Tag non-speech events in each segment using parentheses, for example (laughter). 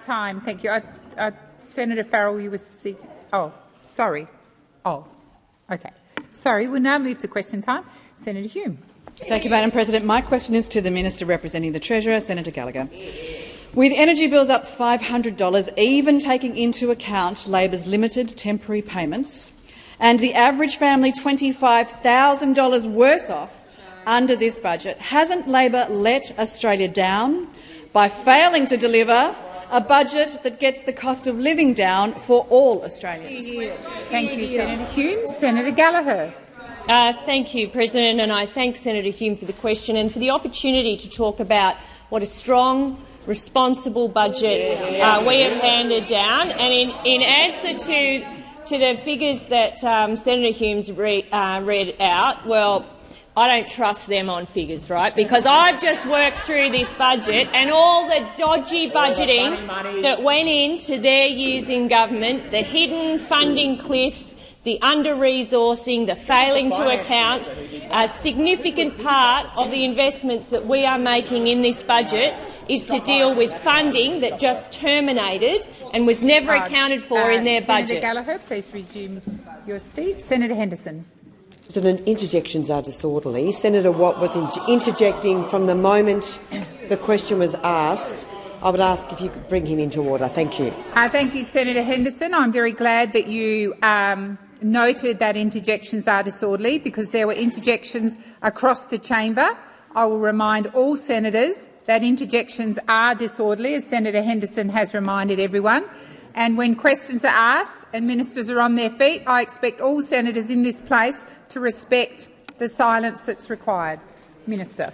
Time. Thank you. Senator Farrell, you were seeking. Oh, sorry. Oh, okay. Sorry. We'll now move to question time. Senator Hume. Thank you, Madam President. My question is to the Minister representing the Treasurer, Senator Gallagher. With energy bills up $500, even taking into account Labor's limited temporary payments, and the average family $25,000 worse off under this budget, hasn't Labor let Australia down by failing to deliver a budget that gets the cost of living down for all Australians? Thank you, Senator Hume. Senator Gallagher. Uh, thank you, President, and I thank Senator Hume for the question and for the opportunity to talk about what a strong, responsible budget uh, we have handed down. And in, in answer to, to the figures that um, Senator Hume's re, uh, read out, well, I don't trust them on figures, right? Because I've just worked through this budget and all the dodgy budgeting that went into their years in government, the hidden funding cliffs, the under-resourcing, the failing to account, a significant part of the investments that we are making in this budget is to deal with funding that just terminated and was never accounted for uh, in their Senator budget. Senator Gallagher, please resume your seat. Senator Henderson. President, interjections are disorderly. Senator Watt was interjecting from the moment the question was asked. I would ask if you could bring him into order. Thank you. Uh, thank you, Senator Henderson. I'm very glad that you um, noted that interjections are disorderly because there were interjections across the chamber. I will remind all senators that interjections are disorderly, as Senator Henderson has reminded everyone. And when questions are asked and ministers are on their feet, I expect all senators in this place to respect the silence that's required. Minister.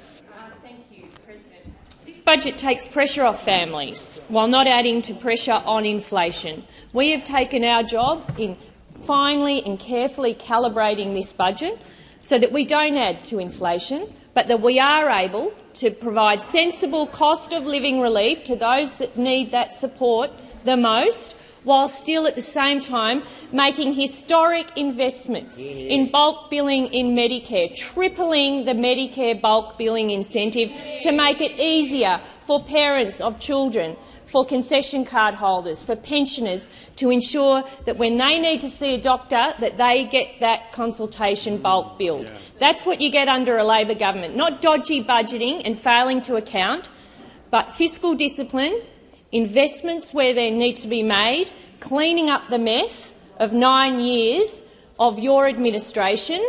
Thank you, President. This budget takes pressure off families while not adding to pressure on inflation. We have taken our job in finely and carefully calibrating this budget so that we don't add to inflation, but that we are able to provide sensible cost of living relief to those that need that support the most, while still at the same time making historic investments mm-hmm. in bulk billing in Medicare, tripling the Medicare bulk billing incentive to make it easier for parents of children for concession card holders, for pensioners, to ensure that when they need to see a doctor, that they get that consultation bulk billed. Yeah. That's what you get under a Labor government, not dodgy budgeting and failing to account, but fiscal discipline, investments where they need to be made, cleaning up the mess of nine years of your administration,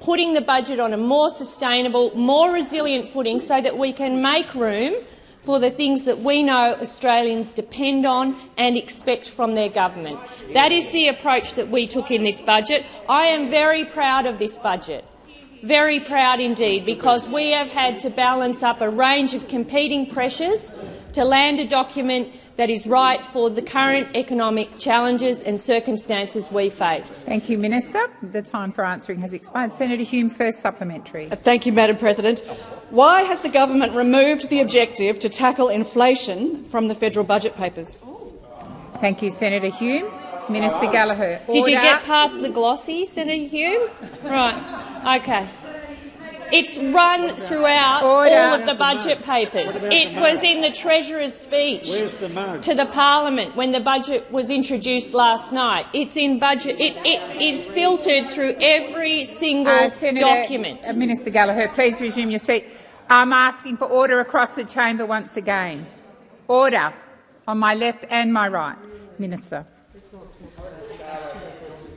putting the budget on a more sustainable, more resilient footing so that we can make room for the things that we know Australians depend on and expect from their government. That is the approach that we took in this budget. I am very proud of this budget. Very proud indeed, because we have had to balance up a range of competing pressures to land a document that is right for the current economic challenges and circumstances we face. Thank you, Minister. The time for answering has expired. Senator Hume, first supplementary. Uh, thank you, Madam President. Why has the government removed the objective to tackle inflation from the federal budget papers? Thank you, Senator Hume. Minister Gallagher. Order. Did you get past the glossy, Senator Hume? Right. Okay. It's run throughout Order. all of the budget papers. It was in the Treasurer's speech the to the Parliament when the budget was introduced last night. It's in budget. It, it is filtered through every single uh, Senator, document. Uh, Minister Gallagher, please resume your seat. I'm asking for order across the chamber once again. Order on my left and my right. Minister.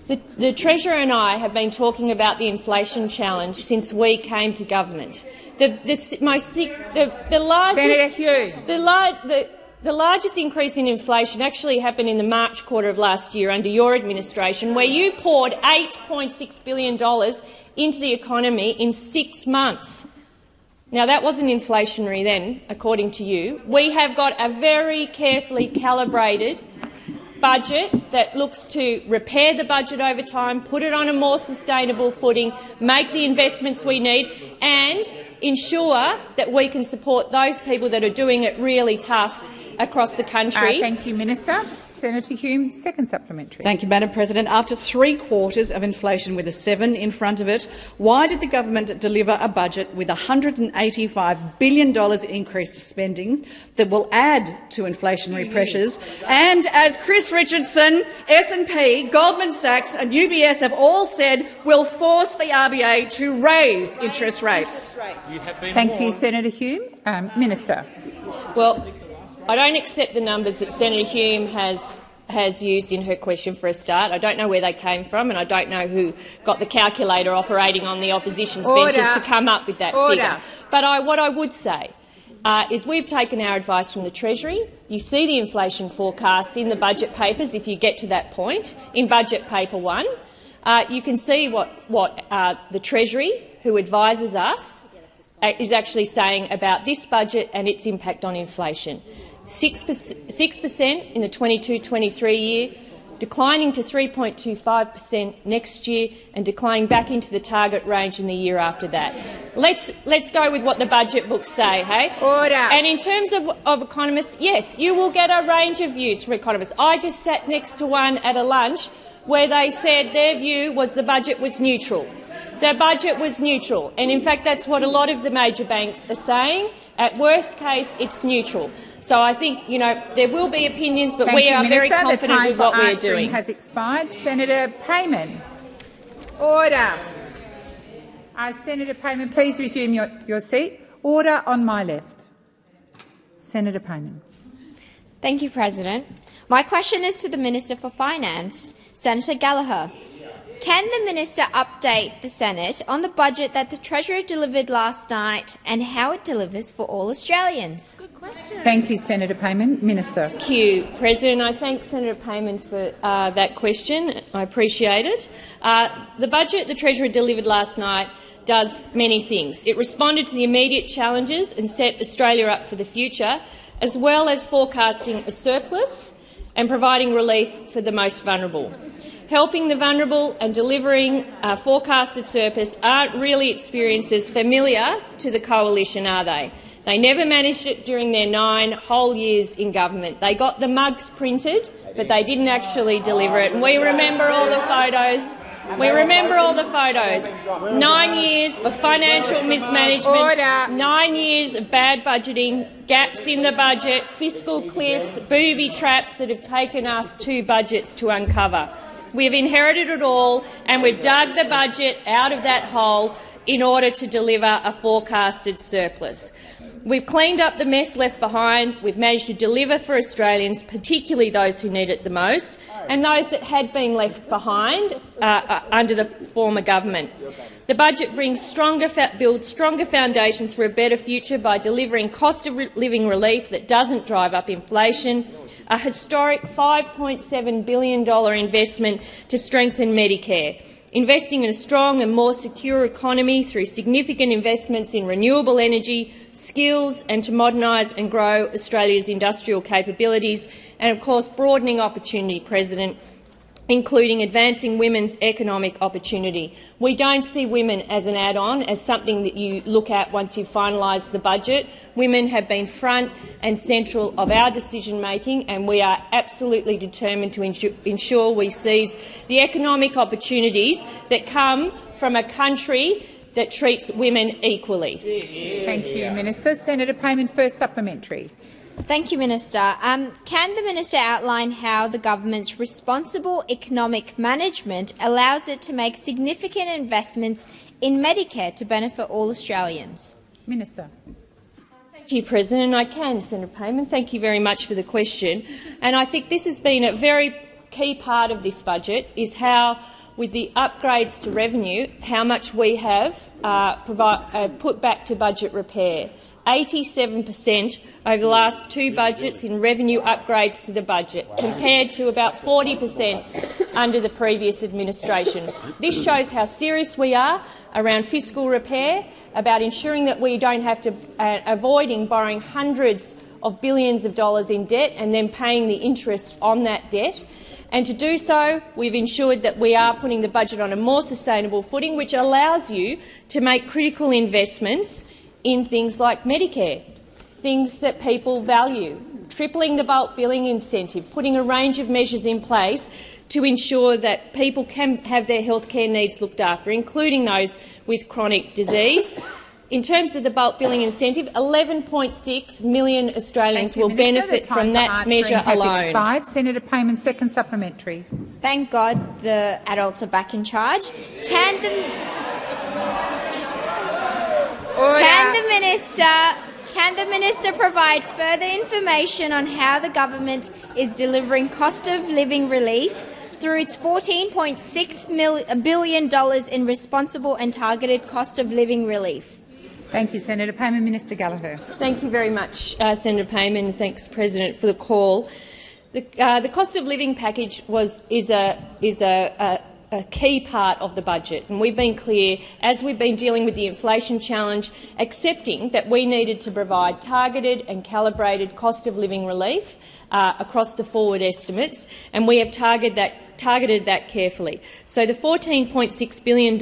The, the, Treasurer and I have been talking about the inflation challenge since we came to government. The, the, most, the, the largest, the, the, the largest increase in inflation actually happened in the March quarter of last year under your administration, where you poured $8.6 billion into the economy in six months. Now, that wasn't inflationary then, according to you. We have got a very carefully calibrated budget that looks to repair the budget over time, put it on a more sustainable footing, make the investments we need and ensure that we can support those people that are doing it really tough across the country. Uh, thank you, Minister. Senator Hume, second supplementary. Thank you, Madam President. After three quarters of inflation with a seven in front of it, why did the government deliver a budget with $185 billion increased spending that will add to inflationary pressures? And as Chris Richardson, S&P, Goldman Sachs and UBS have all said, will force the RBA to raise interest rates. Thank you, Senator Hume. Um, Minister. Well, I don't accept the numbers that Senator Hume has has used in her question for a start. I don't know where they came from, and I don't know who got the calculator operating on the opposition's Order. benches to come up with that Order. figure. But I, what I would say uh, is we've taken our advice from the Treasury. You see the inflation forecasts in the budget papers if you get to that point, in budget paper one. Uh, you can see what, what uh, the Treasury, who advises us, uh, is actually saying about this budget and its impact on inflation. 6% in the 22-23 year, declining to 3.25 per cent next year and declining back into the target range in the year after that. Let's, let's go with what the budget books say, hey? Order. And in terms of, of economists, yes, you will get a range of views from economists. I just sat next to one at a lunch where they said their view was the budget was neutral. The budget was neutral, and in fact that's what a lot of the major banks are saying. At worst case, it's neutral. So I think you know there will be opinions, but Thank we you, are very Minister. The confident time with what we are answering doing. has expired. Senator Payman. Order. Uh, Senator Payman, please resume your, your seat. Order on my left. Senator Payman. Thank you, President. My question is to the Minister for Finance, Senator Gallagher. Can the minister update the Senate on the budget that the Treasurer delivered last night and how it delivers for all Australians? Good question. Thank you, Senator Payman. Minister. Thank you, President. I thank Senator Payman for uh, that question. I appreciate it. Uh, the budget the Treasurer delivered last night does many things. It responded to the immediate challenges and set Australia up for the future, as well as forecasting a surplus and providing relief for the most vulnerable. Helping the vulnerable and delivering a forecasted surplus aren't really experiences familiar to the coalition, are they? They never managed it during their nine whole years in government. They got the mugs printed, but they didn't actually deliver it. And we remember all the photos. We remember all the photos. Nine years of financial mismanagement, nine years of bad budgeting, gaps in the budget, fiscal cliffs, booby traps that have taken us two budgets to uncover. We've inherited it all, and we've dug the budget out of that hole in order to deliver a forecasted surplus. We've cleaned up the mess left behind. We've managed to deliver for Australians, particularly those who need it the most, and those that had been left behind uh, uh, under the former government. The budget brings stronger, builds stronger foundations for a better future by delivering cost of living relief that doesn't drive up inflation, a historic $5.7 billion investment to strengthen Medicare, investing in a strong and more secure economy through significant investments in renewable energy, skills and to modernise and grow Australia's industrial capabilities, and of course broadening opportunity, President, including advancing women's economic opportunity. We don't see women as an add-on, as something that you look at once you finalise the budget. Women have been front and central of our decision-making, and we are absolutely determined to ensure we seize the economic opportunities that come from a country that treats women equally. Thank you, Minister. Senator Payman, first supplementary. Thank you, Minister. Um, can the Minister outline how the government's responsible economic management allows it to make significant investments in Medicare to benefit all Australians? Minister. Thank you, President. I can, Senator Payman. Thank you very much for the question. And I think this has been a very key part of this budget, is how, with the upgrades to revenue, how much we have uh, provide, uh, put back to budget repair. 87 per cent over the last two budgets in revenue upgrades to the budget, compared to about 40 per cent under the previous administration. This shows how serious we are around fiscal repair, about ensuring that we don't have to uh, avoiding borrowing hundreds of billions of dollars in debt and then paying the interest on that debt. And to do so, we've ensured that we are putting the budget on a more sustainable footing, which allows you to make critical investments in things like Medicare, things that people value, tripling the bulk billing incentive, putting a range of measures in place to ensure that people can have their healthcare needs looked after, including those with chronic disease. In terms of the bulk billing incentive, 11.6 million Australians you, will Minister. benefit from that answering measure has alone. Expired. Senator Payman, second supplementary. Thank God the adults are back in charge. Can the can the minister can the minister provide further information on how the government is delivering cost of living relief through its $14.6 billion in responsible and targeted cost of living relief? Thank you, Senator Payman. Minister Gallagher. Thank you very much, uh, Senator Payman. Thanks, President, for the call. The, uh, the cost of living package was is a is a, a a key part of the budget, and we've been clear, as we've been dealing with the inflation challenge, accepting that we needed to provide targeted and calibrated cost of living relief uh, across the forward estimates, and we have targeted that, targeted that carefully. So the $14.6 billion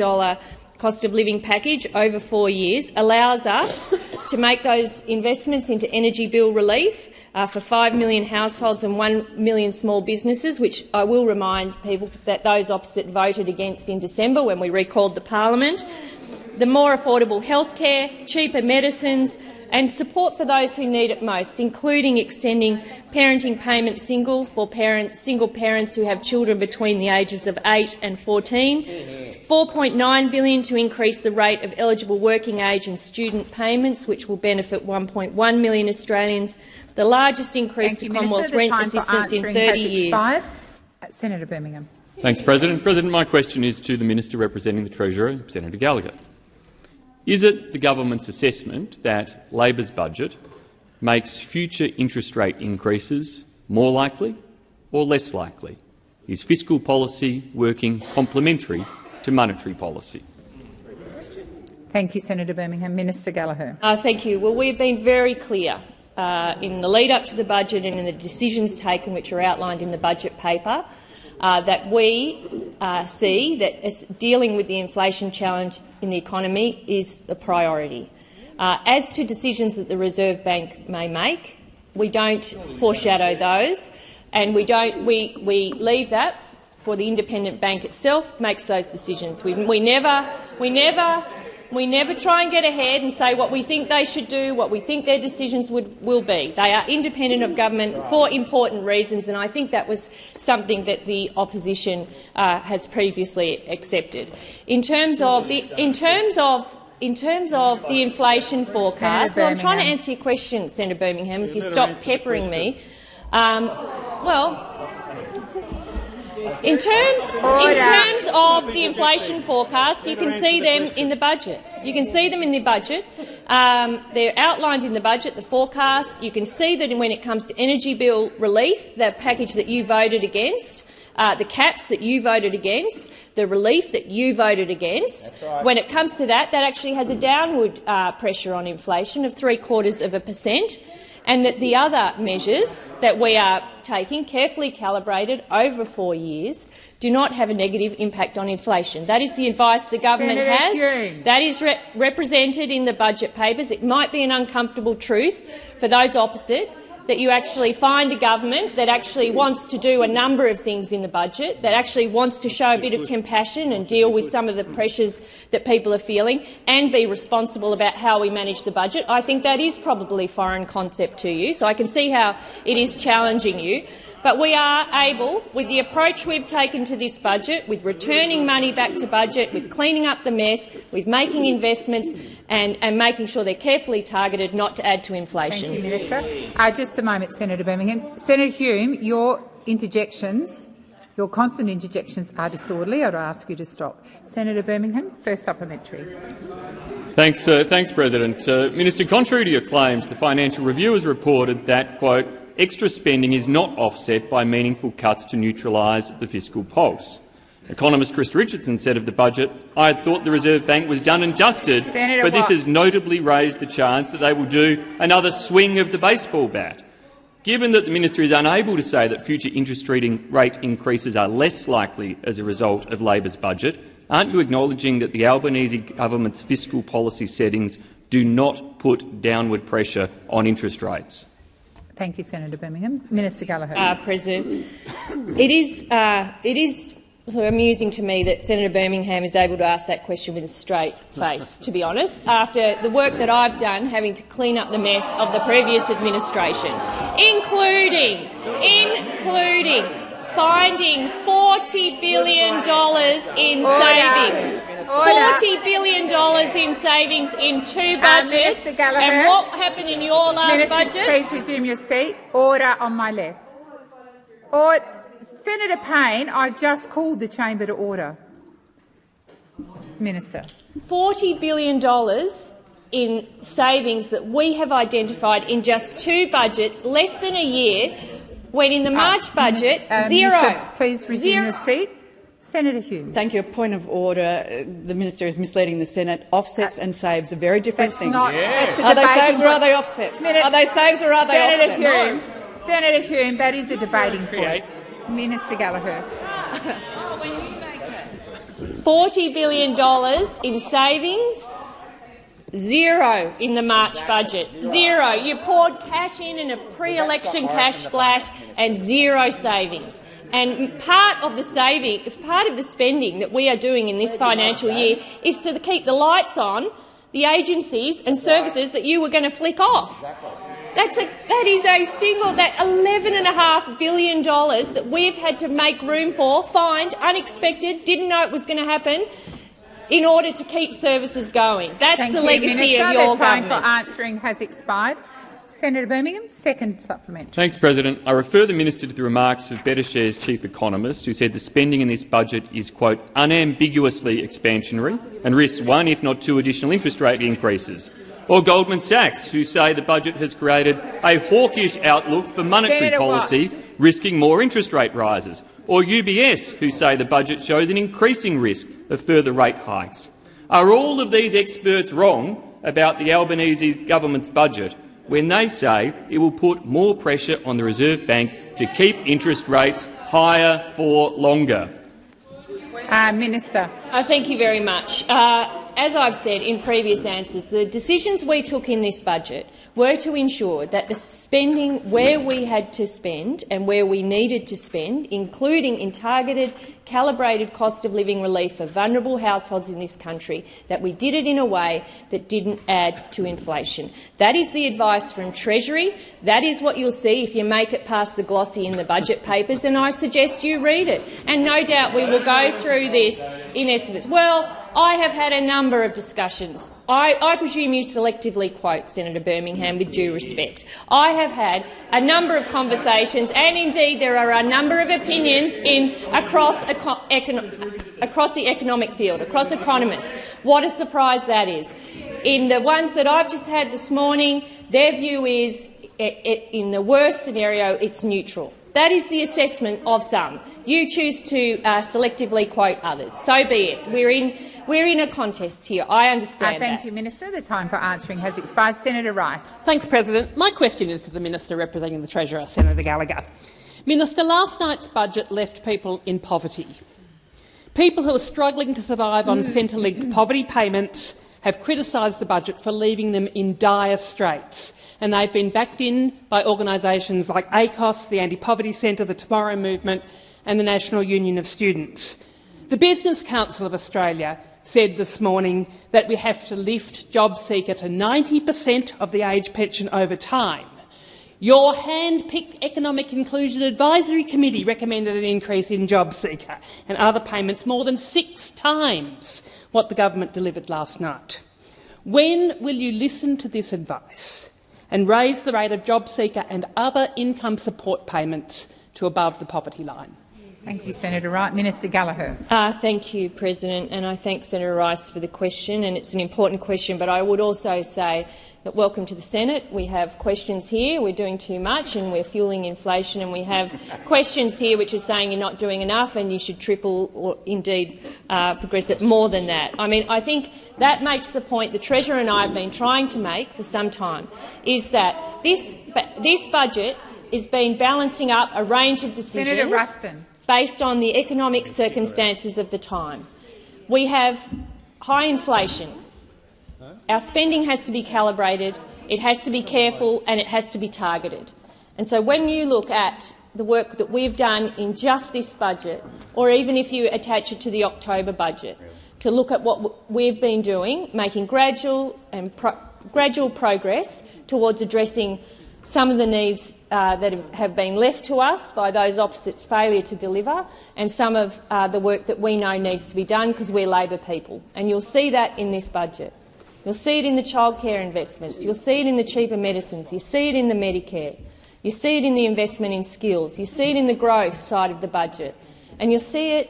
cost of living package over four years allows us to make those investments into energy bill relief, uh, for 5 million households and 1 million small businesses, which I will remind people that those opposite voted against in December when we recalled the parliament. The more affordable health care, cheaper medicines and support for those who need it most, including extending parenting payment single for parents, single parents who have children between the ages of 8 and 14, 4.9 billion to increase the rate of eligible working age and student payments, which will benefit 1.1 million Australians, the largest increase Thank to you, Commonwealth rent assistance in 30 years. Uh, Senator Birmingham. Thanks, President. President, my question is to the Minister representing the Treasurer, Senator Gallagher. Is it the government's assessment that Labor's budget makes future interest rate increases more likely or less likely? Is fiscal policy working complementary to monetary policy? Thank you, Senator Birmingham. Minister Gallagher. Uh, thank you. Well, we've been very clear uh, in the lead up to the budget and in the decisions taken, which are outlined in the budget paper, uh, that we uh, see that dealing with the inflation challenge in the economy is a priority. Uh, as to decisions that the Reserve Bank may make, we don't foreshadow those, and we don't. We we leave that for the independent bank itself makes those decisions. We, we never we never we never try and get ahead and say what we think they should do, what we think their decisions would, will be. They are independent of government for important reasons, and I think that was something that the opposition uh, has previously accepted. In terms of the, in terms of in terms of the inflation forecast, well, I'm trying to answer your question, Senator Birmingham. If you stop peppering me, um, well. In terms, in terms of the inflation forecast, you can see them in the budget. You can see them in the budget. Um, they're outlined in the budget, the forecast. You can see that when it comes to energy bill relief, the package that you voted against, uh, the caps that you voted against, the relief that you voted against. Right. When it comes to that, that actually has a downward uh, pressure on inflation of three quarters of a percent and that the other measures that we are taking, carefully calibrated over four years, do not have a negative impact on inflation. That is the advice the government Senator has. Hume. That is re represented in the budget papers. It might be an uncomfortable truth for those opposite, that you actually find a government that actually wants to do a number of things in the budget, that actually wants to show a bit of compassion and deal with some of the pressures that people are feeling and be responsible about how we manage the budget. I think that is probably foreign concept to you, so I can see how it is challenging you. But we are able, with the approach we've taken to this budget, with returning money back to budget, with cleaning up the mess, with making investments and, and making sure they're carefully targeted not to add to inflation. Thank you, Minister. Uh, just a moment, Senator Birmingham. Senator Hume, your interjections, your constant interjections are disorderly. I'd ask you to stop. Senator Birmingham, first supplementary. Thanks, uh, thanks President. Uh, Minister, contrary to your claims, the Financial Review has reported that, quote, extra spending is not offset by meaningful cuts to neutralise the fiscal pulse. Economist Chris Richardson said of the budget, I had thought the Reserve Bank was done and dusted, Senator but this has notably raised the chance that they will do another swing of the baseball bat. Given that the minister is unable to say that future interest rate increases are less likely as a result of Labor's budget, aren't you acknowledging that the Albanese government's fiscal policy settings do not put downward pressure on interest rates? Thank you, Senator Birmingham. Minister Gallagher. uh, President. It is, uh, it is of amusing to me that Senator Birmingham is able to ask that question with a straight face, to be honest, after the work that I've done having to clean up the mess of the previous administration, including, including finding $40 billion in savings. $40 billion in savings in two uh, budgets. Minister Gallagher. and what happened in your last Minister, budget? please resume your seat. Order on my left. Or, Senator Payne, I've just called the chamber to order. Minister. $40 billion in savings that we have identified in just two budgets, less than a year, when in the March budget, Uh, zero. Minister, please resume Zero. your seat. Senator Hume. Thank you. A point of order. Uh, The minister is misleading the Senate. Offsets and saves are very different things. not. that's a Are they saves or are they offsets? Minute- Are they saves or are they Senator offsets? Hume. Senator Hume, that is a debating point. Minister Gallagher. $40 billion in savings, zero in the March budget. Zero. You poured cash in in a pre-election cash splash and zero savings. And part of the saving, part of the spending that we are doing in this financial year is to keep the lights on the agencies and services that you were going to flick off. That's a, that is a single, that $11.5 billion that we've had to make room for, find, unexpected, didn't know it was going to happen, in order to keep services going. That's Thank the you, legacy Minister. of your the time government. for answering has expired. Senator Birmingham, second supplementary. Thanks, President. I refer the minister to the remarks of Betashares' chief economist, who said the spending in this budget is, quote, unambiguously expansionary and risks one, if not two, additional interest rate increases. Or Goldman Sachs, who say the budget has created a hawkish outlook for monetary Senator policy, risking more interest rate rises. Or UBS, who say the budget shows an increasing risk of further rate hikes. Are all of these experts wrong about the Albanese government's budget when they say it will put more pressure on the Reserve Bank to keep interest rates higher for longer? Uh, Minister. Uh, thank you very much. Uh, as I've said in previous answers, the decisions we took in this budget were to ensure that the spending where we had to spend and where we needed to spend, including in targeted, calibrated cost of living relief for vulnerable households in this country, that we did it in a way that didn't add to inflation. That is the advice from Treasury. That is what you'll see if you make it past the glossy in the budget papers, and I suggest you read it. And no doubt we will go through this in estimates. Well, I have had a number of discussions. I, I, presume you selectively quote Senator Birmingham with due respect. I have had a number of conversations, and indeed there are a number of opinions in, across, across the economic field, across economists. What a surprise that is. In the ones that I've just had this morning, their view is, in the worst scenario, it's neutral. That is the assessment of some. You choose to uh, selectively quote others. So be it. We're in, we're in a contest here. I understand uh, Thank that. you, Minister. The time for answering has expired. Senator Rice. Thanks, President. My question is to the Minister representing the Treasurer, Senator Gallagher. Minister, last night's budget left people in poverty. People who are struggling to survive on Centrelink (clears throat) poverty payments have criticised the budget for leaving them in dire straits, and they've been backed in by organisations like ACOSS, the Anti-Poverty Centre, the Tomorrow Movement and the National Union of Students. The Business Council of Australia said this morning that we have to lift JobSeeker to 90 per cent of the age pension over time. Your hand-picked Economic Inclusion Advisory Committee recommended an increase in JobSeeker and other payments more than six times what the government delivered last night. When will you listen to this advice and raise the rate of JobSeeker and other income support payments to above the poverty line? Thank you, Senator Wright. Minister Gallagher. Uh, thank you, President, and I thank Senator Rice for the question, and it's an important question. But I would also say that welcome to the Senate. We have questions here. We're doing too much, and we're fueling inflation. And we have (laughs) questions here which are saying you're not doing enough, and you should triple or indeed uh, progress it more than that. I mean, I think that makes the point the Treasurer and I have been trying to make for some time, is that this this budget is been balancing up a range of decisions. Senator Ruston based on the economic circumstances of the time. We have high inflation. Our spending has to be calibrated, it has to be careful and it has to be targeted. And so when you look at the work that we've done in just this budget, or even if you attach it to the October budget, to look at what we've been doing, making gradual and pro gradual progress towards addressing some of the needs uh, that have been left to us by those opposites' failure to deliver, and some of uh, the work that we know needs to be done because we're Labor people. And you'll see that in this budget. You'll see it in the childcare investments. You'll see it in the cheaper medicines. You see it in the Medicare. You see it in the investment in skills. You see it in the growth side of the budget. And you'll see it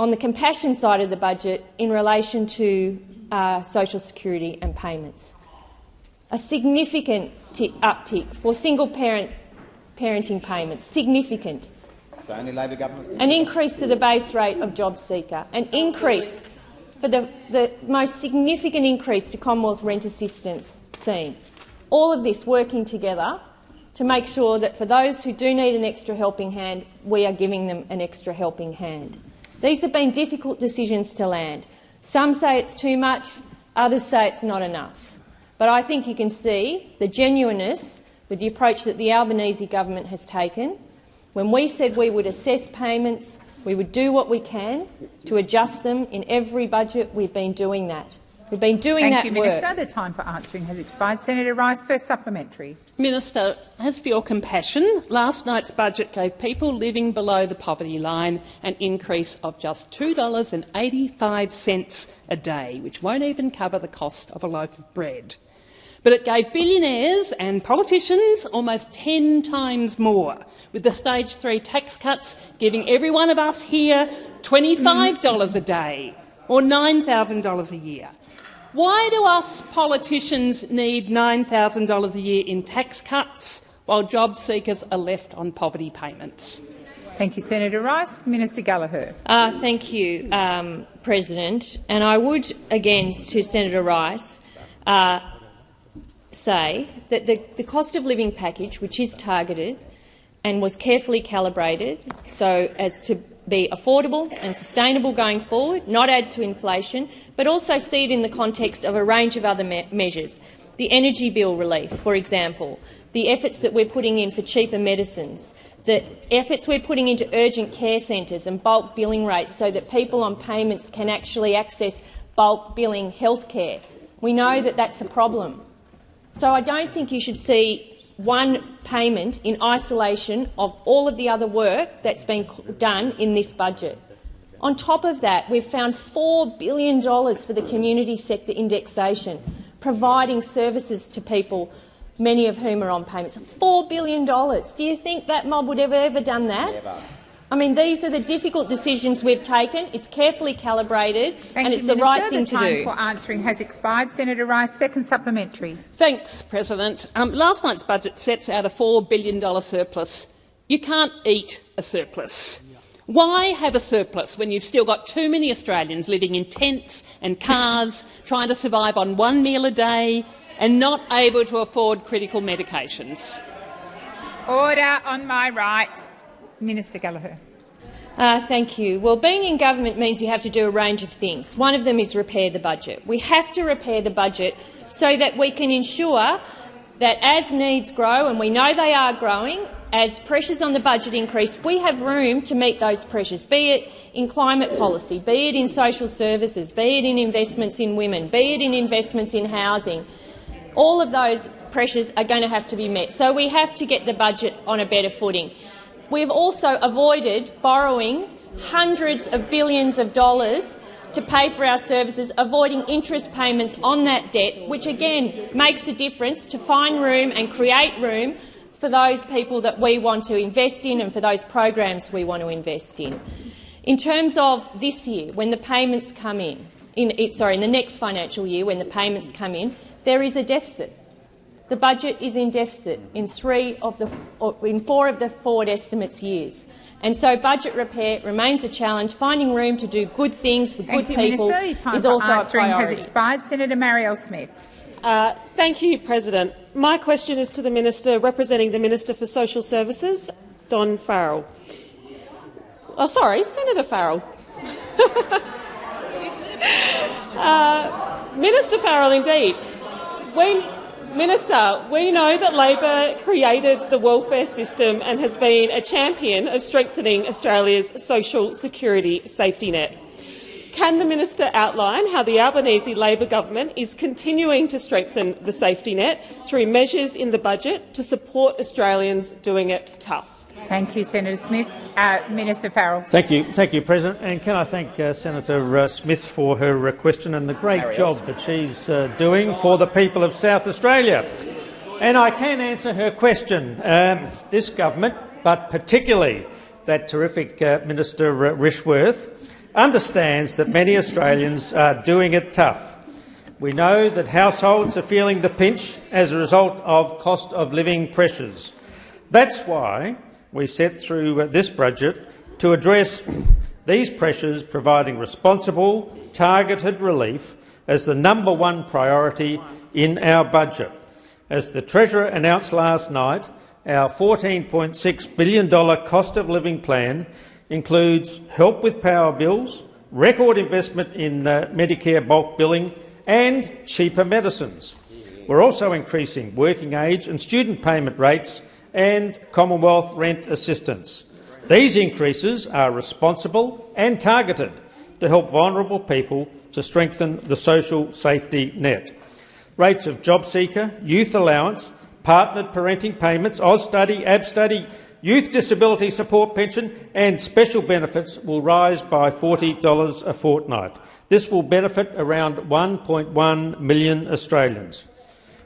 on the compassion side of the budget in relation to uh, social security and payments. A significant uptick for single-parent parenting payments, significant. An increase to the base rate of job seeker, an increase for the, the most significant increase to Commonwealth rent assistance seen. All of this working together to make sure that for those who do need an extra helping hand, we are giving them an extra helping hand. These have been difficult decisions to land. Some say it's too much, others say it's not enough. But I think you can see the genuineness with the approach that the Albanese government has taken. When we said we would assess payments, we would do what we can to adjust them in every budget, we've been doing that. We've been doing Thank that you, work. Minister. The time for answering has expired. Senator Rice, first supplementary. Minister, as for your compassion, last night's budget gave people living below the poverty line an increase of just $2.85 a day, which won't even cover the cost of a loaf of bread. But it gave billionaires and politicians almost 10 times more, with the stage three tax cuts giving every one of us here $25 a day or $9,000 a year. Why do us politicians need $9,000 a year in tax cuts while job seekers are left on poverty payments? Thank you, Senator Rice. Minister Gallagher. Uh, thank you, um, President. And I would, again, to Senator Rice, uh, say that the, the cost of living package, which is targeted and was carefully calibrated so as to be affordable and sustainable going forward, not add to inflation, but also see it in the context of a range of other me measures. The energy bill relief, for example, the efforts that we're putting in for cheaper medicines, the efforts we're putting into urgent care centres and bulk billing rates so that people on payments can actually access bulk billing health care. We know that that's a problem. So I don't think you should see one payment in isolation of all of the other work that's been done in this budget. On top of that, we've found $4 billion for the community sector indexation, providing services to people, many of whom are on payments. $4 billion. Do you think that mob would ever have ever done that? Never. I mean, these are the difficult decisions we've taken. It's carefully calibrated Thank and you, it's Minister. the right thing the to time for answering has expired. Senator Rice, second supplementary. Thanks, President. Um, last night's budget sets out a $4 billion surplus. You can't eat a surplus. Why have a surplus when you've still got too many Australians living in tents and cars, (laughs) trying to survive on one meal a day and not able to afford critical medications? Order on my right. Minister Gallagher. Uh, thank you. Well, being in government means you have to do a range of things. One of them is repair the budget. We have to repair the budget so that we can ensure that as needs grow, and we know they are growing, as pressures on the budget increase, we have room to meet those pressures, be it in climate policy, be it in social services, be it in investments in women, be it in investments in housing. All of those pressures are going to have to be met. So we have to get the budget on a better footing. We've also avoided borrowing hundreds of billions of dollars to pay for our services, avoiding interest payments on that debt, which again makes a difference to find room and create room for those people that we want to invest in and for those programs we want to invest in. In terms of this year, when the payments come in, in sorry, in the next financial year, when the payments come in, there is a deficit. The budget is in deficit in three of the in four of the forward estimates years. And so budget repair remains a challenge. Finding room to do good things for Thank good you, people Minister. Your time is for also a priority. has expired. Senator Marielle Smith. Uh, thank you, President. My question is to the Minister representing the Minister for Social Services, Don Farrell. Oh, sorry, Senator Farrell. (laughs) uh, Minister Farrell, indeed. When, Minister, we know that Labor created the welfare system and has been a champion of strengthening Australia's social security safety net. Can the minister outline how the Albanese Labor government is continuing to strengthen the safety net through measures in the budget to support Australians doing it tough? Thank you, Senator Smith. Uh, Minister Farrell. Thank you, thank you, President. And can I thank uh, Senator uh, Smith for her uh, question and the great job that she's uh, doing for the people of South Australia. And I can answer her question. Um, this government, but particularly that terrific uh, Minister Rishworth, understands that many Australians are doing it tough. We know that households are feeling the pinch as a result of cost of living pressures. That's why we set through this budget to address these pressures, providing responsible, targeted relief as the number one priority in our budget. As the Treasurer announced last night, our $14.6 billion cost of living plan includes help with power bills, record investment in uh, Medicare bulk billing and cheaper medicines. We're also increasing working age and student payment rates and Commonwealth rent assistance. These increases are responsible and targeted to help vulnerable people to strengthen the social safety net. Rates of JobSeeker, youth allowance, partnered parenting payments, AusStudy, AbStudy, youth disability support pension and special benefits will rise by $40 a fortnight. This will benefit around 1.1 million Australians.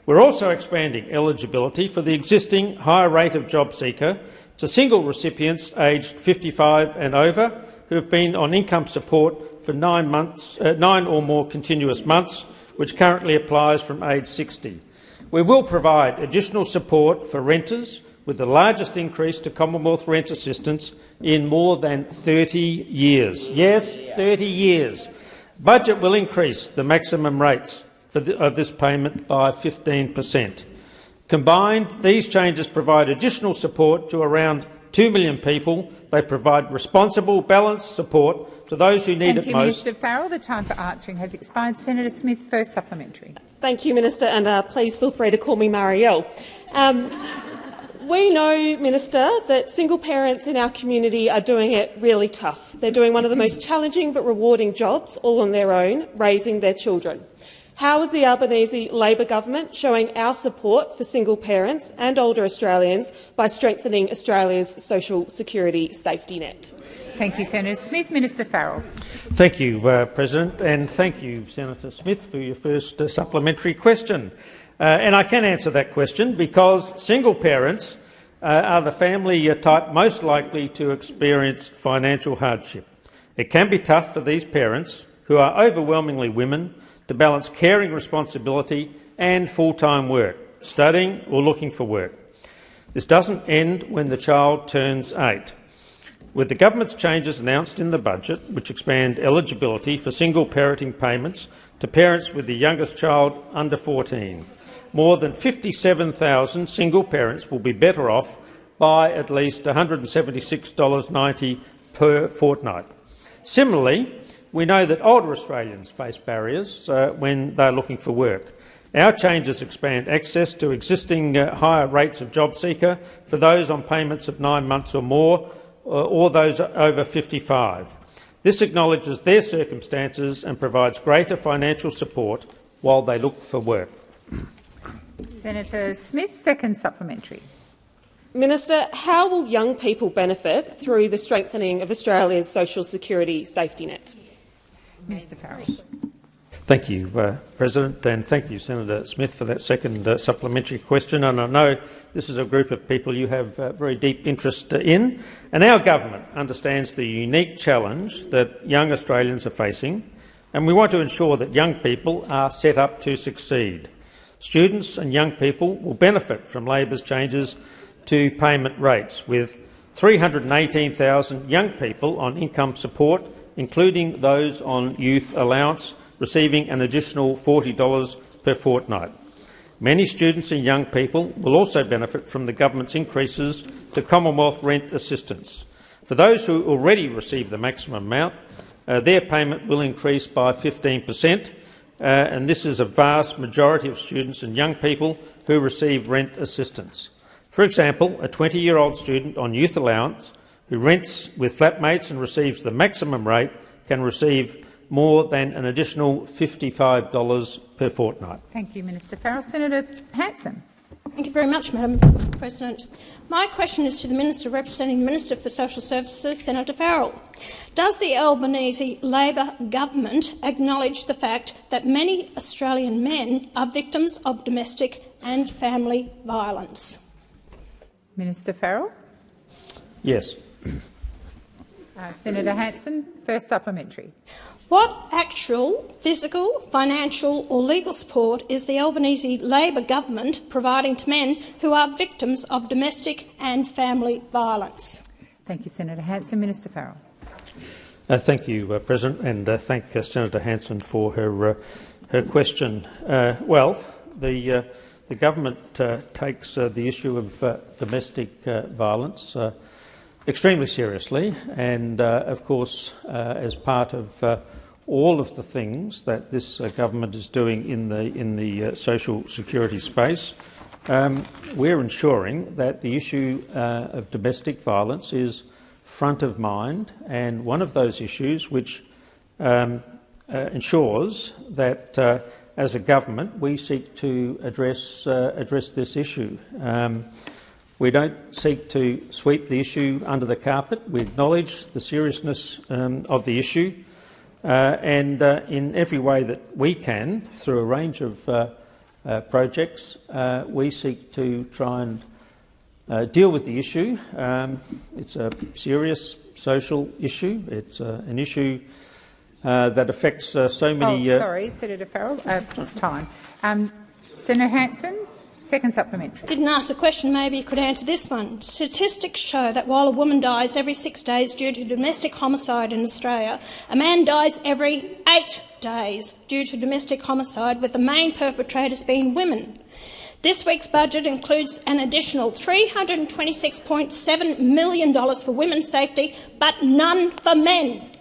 We're also expanding eligibility for the existing higher rate of job seeker to single recipients aged 55 and over who have been on income support for nine, months, uh, nine or more continuous months, which currently applies from age 60. We will provide additional support for renters with the largest increase to Commonwealth rent assistance in more than 30 years. Yes, 30 years. Budget will increase the maximum rates the, of this payment by 15 per cent. Combined, these changes provide additional support to around 2 million people. They provide responsible, balanced support to those who need Thank it you, most. Minister Farrell. The time for answering has expired. Senator Smith, first supplementary. Thank you, Minister, and uh, please feel free to call me Marielle. Um, we know, Minister, that single parents in our community are doing it really tough. They're doing one of the most challenging but rewarding jobs all on their own, raising their children. How is the Albanese Labor government showing our support for single parents and older Australians by strengthening Australia's social security safety net? Thank you, Senator Smith. Minister Farrell. Thank you, uh, President, and thank you, Senator Smith, for your first uh, supplementary question. Uh, and I can answer that question because single parents uh, are the family uh, type most likely to experience financial hardship. It can be tough for these parents, who are overwhelmingly women, to balance caring responsibility and full-time work, studying or looking for work. This doesn't end when the child turns eight. With the government's changes announced in the budget, which expand eligibility for single parenting payments to parents with the youngest child under 14, more than 57,000 single parents will be better off by at least $176.90 per fortnight. Similarly, we know that older Australians face barriers uh, when they're looking for work. Our changes expand access to existing uh, higher rates of job seeker for those on payments of nine months or more, uh, or those over 55. This acknowledges their circumstances and provides greater financial support while they look for work. Senator Smith, second supplementary. Minister, how will young people benefit through the strengthening of Australia's social security safety net? Minister Farrell. Thank you, uh, President, and thank you, Senator Smith, for that second uh, supplementary question. And I know this is a group of people you have uh, very deep interest in, and our government understands the unique challenge that young Australians are facing, and we want to ensure that young people are set up to succeed. Students and young people will benefit from Labor's changes to payment rates, with 318,000 young people on income support including those on youth allowance, receiving an additional $40 per fortnight. Many students and young people will also benefit from the government's increases to Commonwealth rent assistance. For those who already receive the maximum amount, uh, their payment will increase by 15 per cent, uh, and this is a vast majority of students and young people who receive rent assistance. For example, a 20-year-old student on youth allowance who rents with flatmates and receives the maximum rate can receive more than an additional $55 per fortnight. Thank you, Minister Farrell. Senator Hanson. Thank you very much, Madam President. My question is to the Minister representing the Minister for Social Services, Senator Farrell. Does the Albanese Labor government acknowledge the fact that many Australian men are victims of domestic and family violence? Minister Farrell. Yes. Uh, Senator Hanson, first supplementary. What actual physical, financial or legal support is the Albanese Labor government providing to men who are victims of domestic and family violence? Thank you, Senator Hanson. Minister Farrell. Uh, thank you, uh, President, and uh, thank uh, Senator Hanson for her uh, her question. Uh, well, the the government takes the issue of domestic violence extremely seriously, and uh, of course, uh, as part of uh, all of the things that this uh, government is doing in the in the uh, social security space, um, we're ensuring that the issue uh, of domestic violence is front of mind, and one of those issues which um, ensures that. as a government, we seek to address address this issue. Um, we don't seek to sweep the issue under the carpet. We acknowledge the seriousness um, of the issue uh, and uh, in every way that we can, through a range of uh, uh projects, uh, we seek to try and uh, deal with the issue. Um, it's a serious social issue. It's an issue that affects so many... Oh, sorry, Senator Farrell. it's time. Um, Senator Hanson. Second supplementary. Didn't ask the question, maybe you could answer this one. Statistics show that while a woman dies every six days due to domestic homicide in Australia, a man dies every eight days due to domestic homicide, with the main perpetrators being women. This week's budget includes an additional $326.7 million for women's safety, but none for men.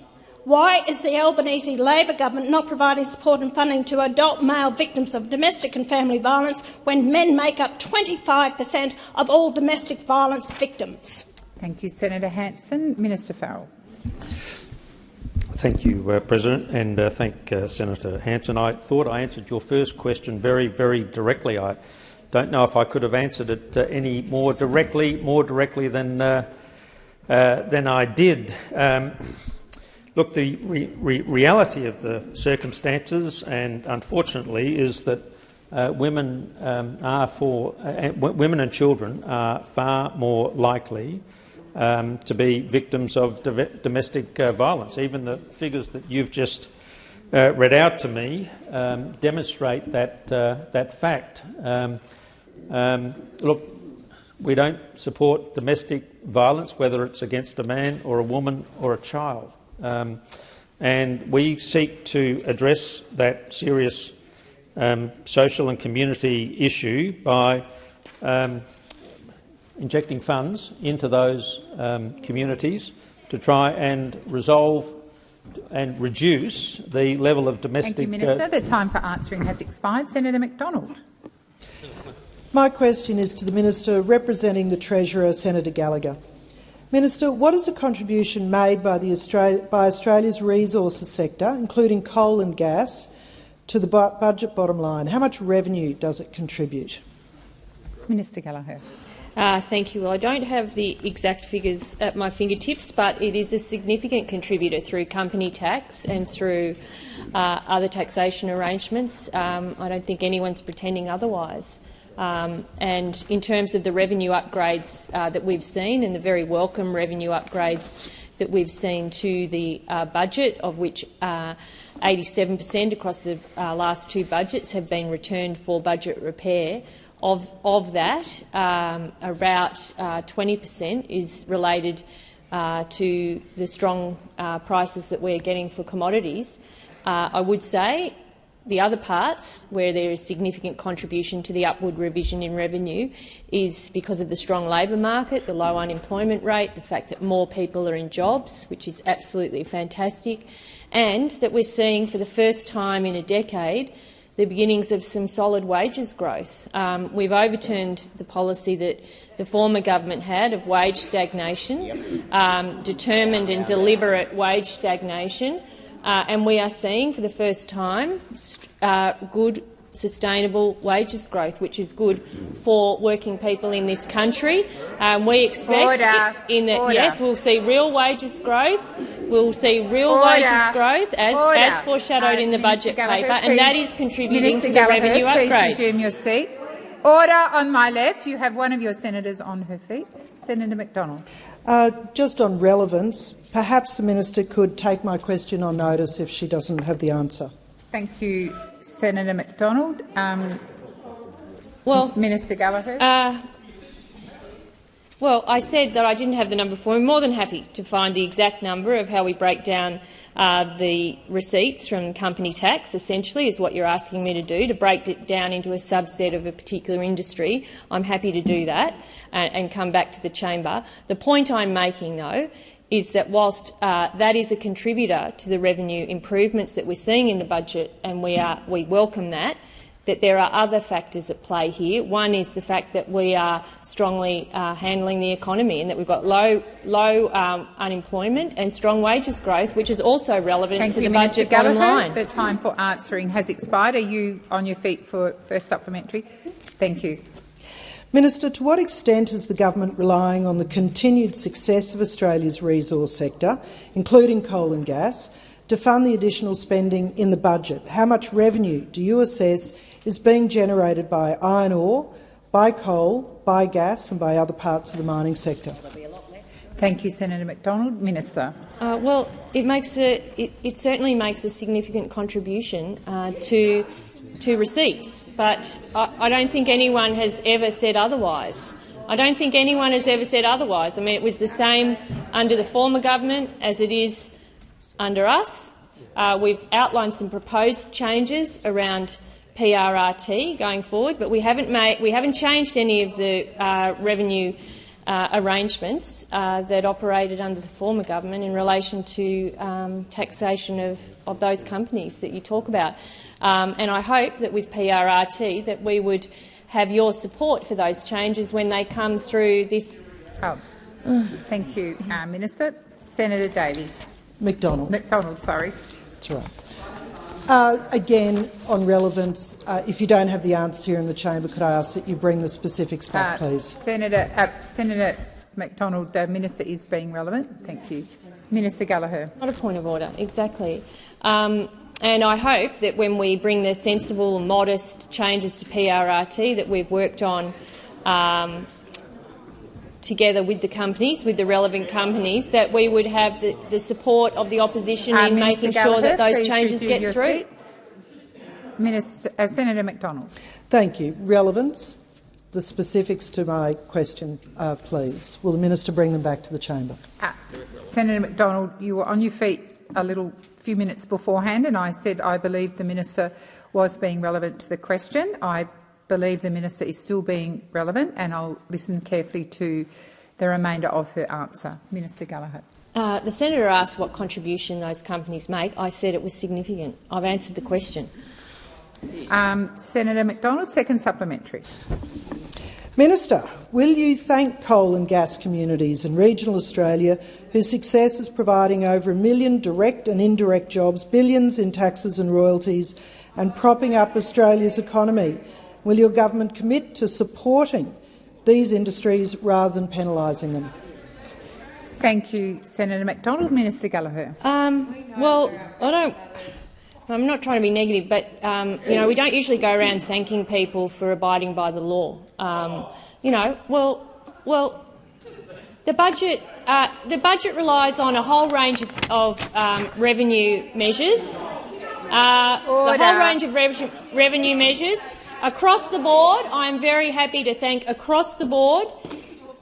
Why is the Albanese Labor government not providing support and funding to adult male victims of domestic and family violence when men make up 25 per cent of all domestic violence victims? Thank you, Senator Hanson. Minister Farrell. Thank you, uh, President, and uh, thank uh, Senator Hanson. I thought I answered your first question very, very directly. I don't know if I could have answered it uh, any more directly, more directly than uh, uh, than I did. Um, Look, the re re reality of the circumstances, and unfortunately, is that uh, women um, are for uh, women and children are far more likely um, to be victims of domestic uh, violence. Even the figures that you've just uh, read out to me um, demonstrate that uh, that fact. Um, um, look, we don't support domestic violence, whether it's against a man or a woman or a child. Um, and we seek to address that serious um, social and community issue by um, injecting funds into those um, communities to try and resolve and reduce the level of domestic... Thank you, Minister. Uh, the time for answering has expired. Senator McDonald. My question is to the Minister representing the Treasurer, Senator Gallagher. Minister, what is the contribution made by, Australia, by Australia's resources sector, including coal and gas, to the budget bottom line? How much revenue does it contribute? Minister Gallagher. Uh, thank you. Well, I don't have the exact figures at my fingertips, but it is a significant contributor through company tax and through uh, other taxation arrangements. Um, I don't think anyone's pretending otherwise. Um, and in terms of the revenue upgrades uh, that we've seen and the very welcome revenue upgrades that we've seen to the uh, budget, of which 87% across the uh, last two budgets have been returned for budget repair, of, of that, um, about 20% is related uh, to the strong prices that we're getting for commodities. I would say the other parts, where there is significant contribution to the upward revision in revenue, is because of the strong labour market, the low unemployment rate, the fact that more people are in jobs, which is absolutely fantastic, and that we're seeing for the first time in a decade the beginnings of some solid wages growth. Um, we've overturned the policy that the former government had of wage stagnation, um, determined and deliberate wage stagnation, uh, and we are seeing for the first time uh, good sustainable wages growth, which is good for working people in this country. Um, we expect Order. in that yes, we'll see real wages growth. We'll see real Order. wages growth as, Order. as foreshadowed Uh, in the Minister budget Gallagher, paper, and that is contributing Minister to the Gallagher, revenue please upgrades. resume your seat. Order on my left. You have one of your senators on her feet. Senator McDonald. Uh, just on relevance, perhaps the minister could take my question on notice if she doesn't have the answer. Thank you, Senator McDonald. Um, Well, Minister Gallagher. Uh, well, I said that I didn't have the number for. I'm more than happy to find the exact number of how we break down uh, the receipts from company tax, essentially, is what you're asking me to do, to break it down into a subset of a particular industry. I'm happy to do that and, and come back to the chamber. The point I'm making, though, is that whilst uh, that is a contributor to the revenue improvements that we're seeing in the budget, and we, are, we welcome that, that there are other factors at play here. One is the fact that we are strongly uh, handling the economy and that we've got low, low um, unemployment and strong wages growth, which is also relevant Thank to you, the Minister budget bottom line. The time for answering has expired. Are you on your feet for first supplementary? Thank you. Minister, to what extent is the government relying on the continued success of Australia's resource sector, including coal and gas, to fund the additional spending in the budget? How much revenue do you assess is being generated by iron ore, by coal, by gas and by other parts of the mining sector? Thank you, Senator McDonald. Minister. Uh, well, it makes a, it, it certainly makes a significant contribution uh, to to receipts, but I, I don't think anyone has ever said otherwise. I don't think anyone has ever said otherwise. I mean, it was the same under the former government as it is under us. Uh, we've outlined some proposed changes around PRRT going forward, but we haven't made we haven't changed any of the uh, revenue uh, arrangements uh, that operated under the former government in relation to um, taxation of, of those companies that you talk about. Um, and I hope that with PRRT that we would have your support for those changes when they come through this. Oh, thank you, uh, Minister. Senator Davey. McDonald. McDonald, sorry. That's right. Uh, again, on relevance, uh, if you don't have the answer here in the chamber, could I ask that you bring the specifics back, Uh, please? Senator, uh, Senator McDonald, the minister is being relevant. Thank you. Minister Gallagher. Not a point of order, exactly. Um, and I hope that when we bring the sensible, modest changes to PRRT that we've worked on um, together with the companies, with the relevant companies, that we would have the, the support of the opposition Uh, in Minister making sure that those changes get through. seat. Minister, uh, Senator McDonald. Thank you. Relevance. The specifics to my question, uh, please. Will the minister bring them back to the chamber? Uh, Senator McDonald, you were on your feet a little few minutes beforehand, and I said I believe the minister was being relevant to the question. I believe the minister is still being relevant, and I'll listen carefully to the remainder of her answer. Minister Gallagher. Uh, the senator asked what contribution those companies make. I said it was significant. I've answered the question. Um, Senator McDonald, second supplementary. Minister, will you thank coal and gas communities in regional Australia whose success is providing over a million direct and indirect jobs, billions in taxes and royalties and propping up Australia's economy? Will your government commit to supporting these industries rather than penalising them? Thank you, Senator McDonald. Minister Gallagher. Um, well, I don't. I'm not trying to be negative, but um, you know we don't usually go around thanking people for abiding by the law. Um, you know, well, well, the budget uh, the budget relies on a whole range of, of um, revenue measures. Uh, the whole range of rev- revenue measures across the board. I am very happy to thank across the board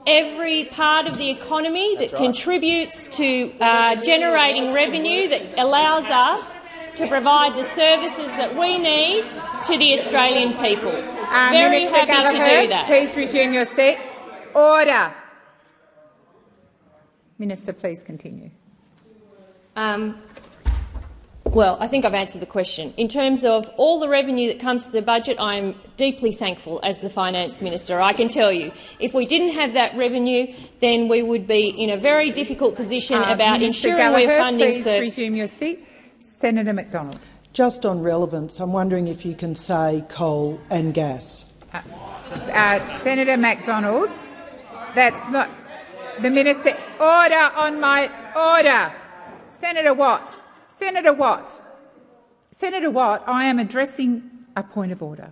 every part of the economy that contributes to uh, generating revenue that allows us to provide the services that we need to the Australian people. Uh, very Minister happy Gallagher, to do that. Please resume your seat. Order. Minister, please continue. Um, Well, I think I've answered the question. In terms of all the revenue that comes to the budget, I am deeply thankful as the finance minister. I can tell you, if we didn't have that revenue, then we would be in a very difficult position Uh, about Minister ensuring Gallagher, we're funding please services. resume your seat. Senator McDonald. Just on relevance, I'm wondering if you can say coal and gas. Uh, Senator McDonald, that's not the minister. Order on my order. Senator Watt. Senator Watt. Senator Watt, I am addressing a point of order.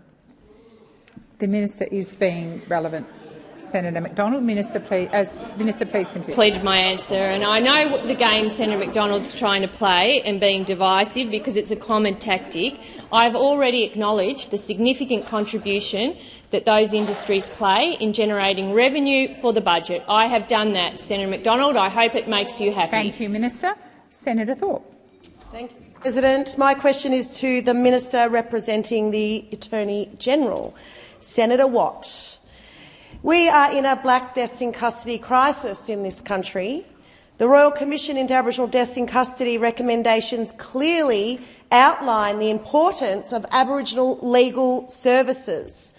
The minister is being relevant. Senator McDonald, minister, please, uh, minister, please continue. Pleaded my answer, and I know what the game Senator McDonald's trying to play and being divisive because it's a common tactic. I've already acknowledged the significant contribution that those industries play in generating revenue for the budget. I have done that, Senator McDonald. I hope it makes you happy. Thank you, Minister. Senator Thorpe. Thank you, President. My question is to the Minister representing the Attorney-General, Senator Watt. We are in a black deaths in custody crisis in this country. The Royal Commission into Aboriginal Deaths in Custody recommendations clearly outline the importance of Aboriginal legal services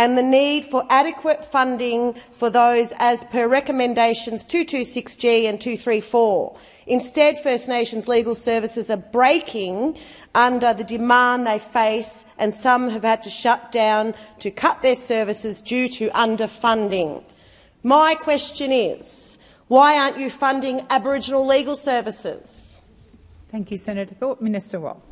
and the need for adequate funding for those as per recommendations 226G and 234. Instead, First Nations legal services are breaking under the demand they face, and some have had to shut down to cut their services due to underfunding. My question is, why aren't you funding Aboriginal legal services? Thank you, Senator Thorpe. Minister Watt.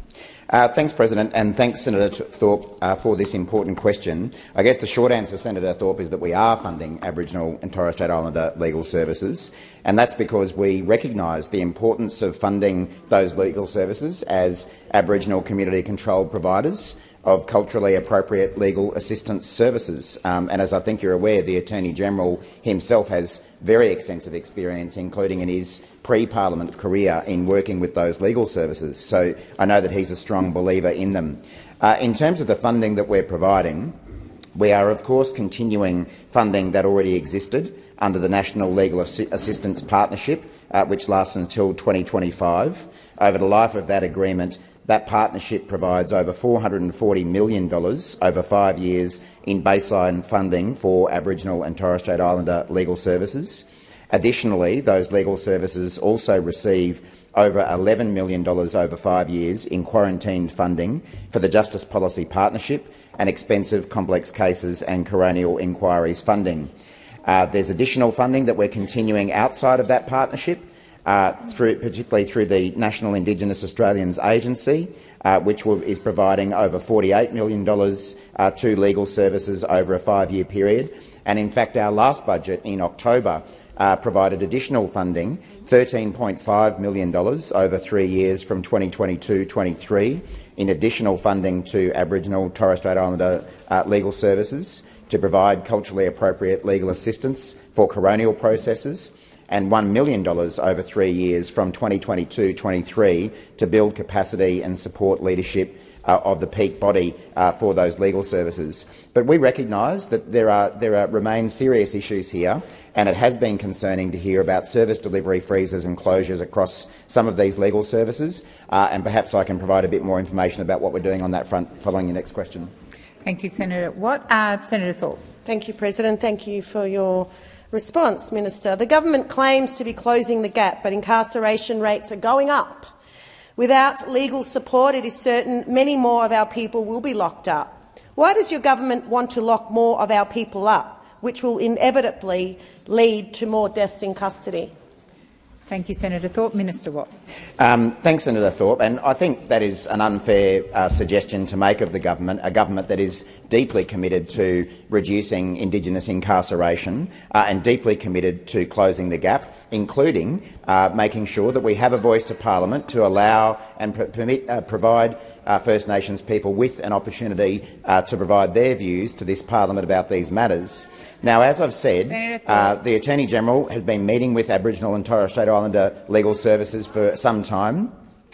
Uh, thanks, President, and thanks, Senator Thorpe, uh, for this important question. I guess the short answer, Senator Thorpe, is that we are funding Aboriginal and Torres Strait Islander legal services, and that's because we recognise the importance of funding those legal services as Aboriginal community-controlled providers of culturally appropriate legal assistance services. Um, and as I think you're aware, the Attorney-General himself has very extensive experience, including in his pre-parliament career, in working with those legal services. So I know that he's a strong believer in them. Uh, in terms of the funding that we're providing, we are, of course, continuing funding that already existed under the National Legal Assi Assistance Partnership, uh, which lasts until 2025. Over the life of that agreement, that partnership provides over $440 million over five years in baseline funding for Aboriginal and Torres Strait Islander legal services. Additionally, those legal services also receive over $11 million over five years in quarantined funding for the Justice Policy Partnership and expensive complex cases and coronial inquiries funding. Uh, there's additional funding that we're continuing outside of that partnership, uh, through, particularly through the National Indigenous Australians Agency, uh, which will, is providing over $48 million uh, to legal services over a five-year period. And in fact, our last budget in October uh, provided additional funding, $13.5 million over three years from 2022-23, in additional funding to Aboriginal Torres Strait Islander uh, legal services to provide culturally appropriate legal assistance for coronial processes, and $1 million over three years from 2022-23 to build capacity and support leadership uh, of the peak body uh, for those legal services. But we recognise that there, are, there are, remain serious issues here, and it has been concerning to hear about service delivery freezes and closures across some of these legal services, uh, and perhaps I can provide a bit more information about what we're doing on that front following your next question. Thank you, Senator Watt. Uh, Senator Thorpe. Thank you, President. Thank you for your response, Minister. The government claims to be closing the gap, but incarceration rates are going up. Without legal support, it is certain many more of our people will be locked up. Why does your government want to lock more of our people up, which will inevitably lead to more deaths in custody? Thank you, Senator Thorpe. Minister Watt. Um, thanks, Senator Thorpe. And I think that is an unfair uh, suggestion to make of the government, a government that is deeply committed to reducing Indigenous incarceration uh, and deeply committed to closing the gap, including uh, making sure that we have a voice to parliament to allow and permit, uh, provide uh, First Nations people with an opportunity uh, to provide their views to this parliament about these matters. Now, as I've said, uh, the Attorney-General has been meeting with Aboriginal and Torres Strait Islander legal services for some time.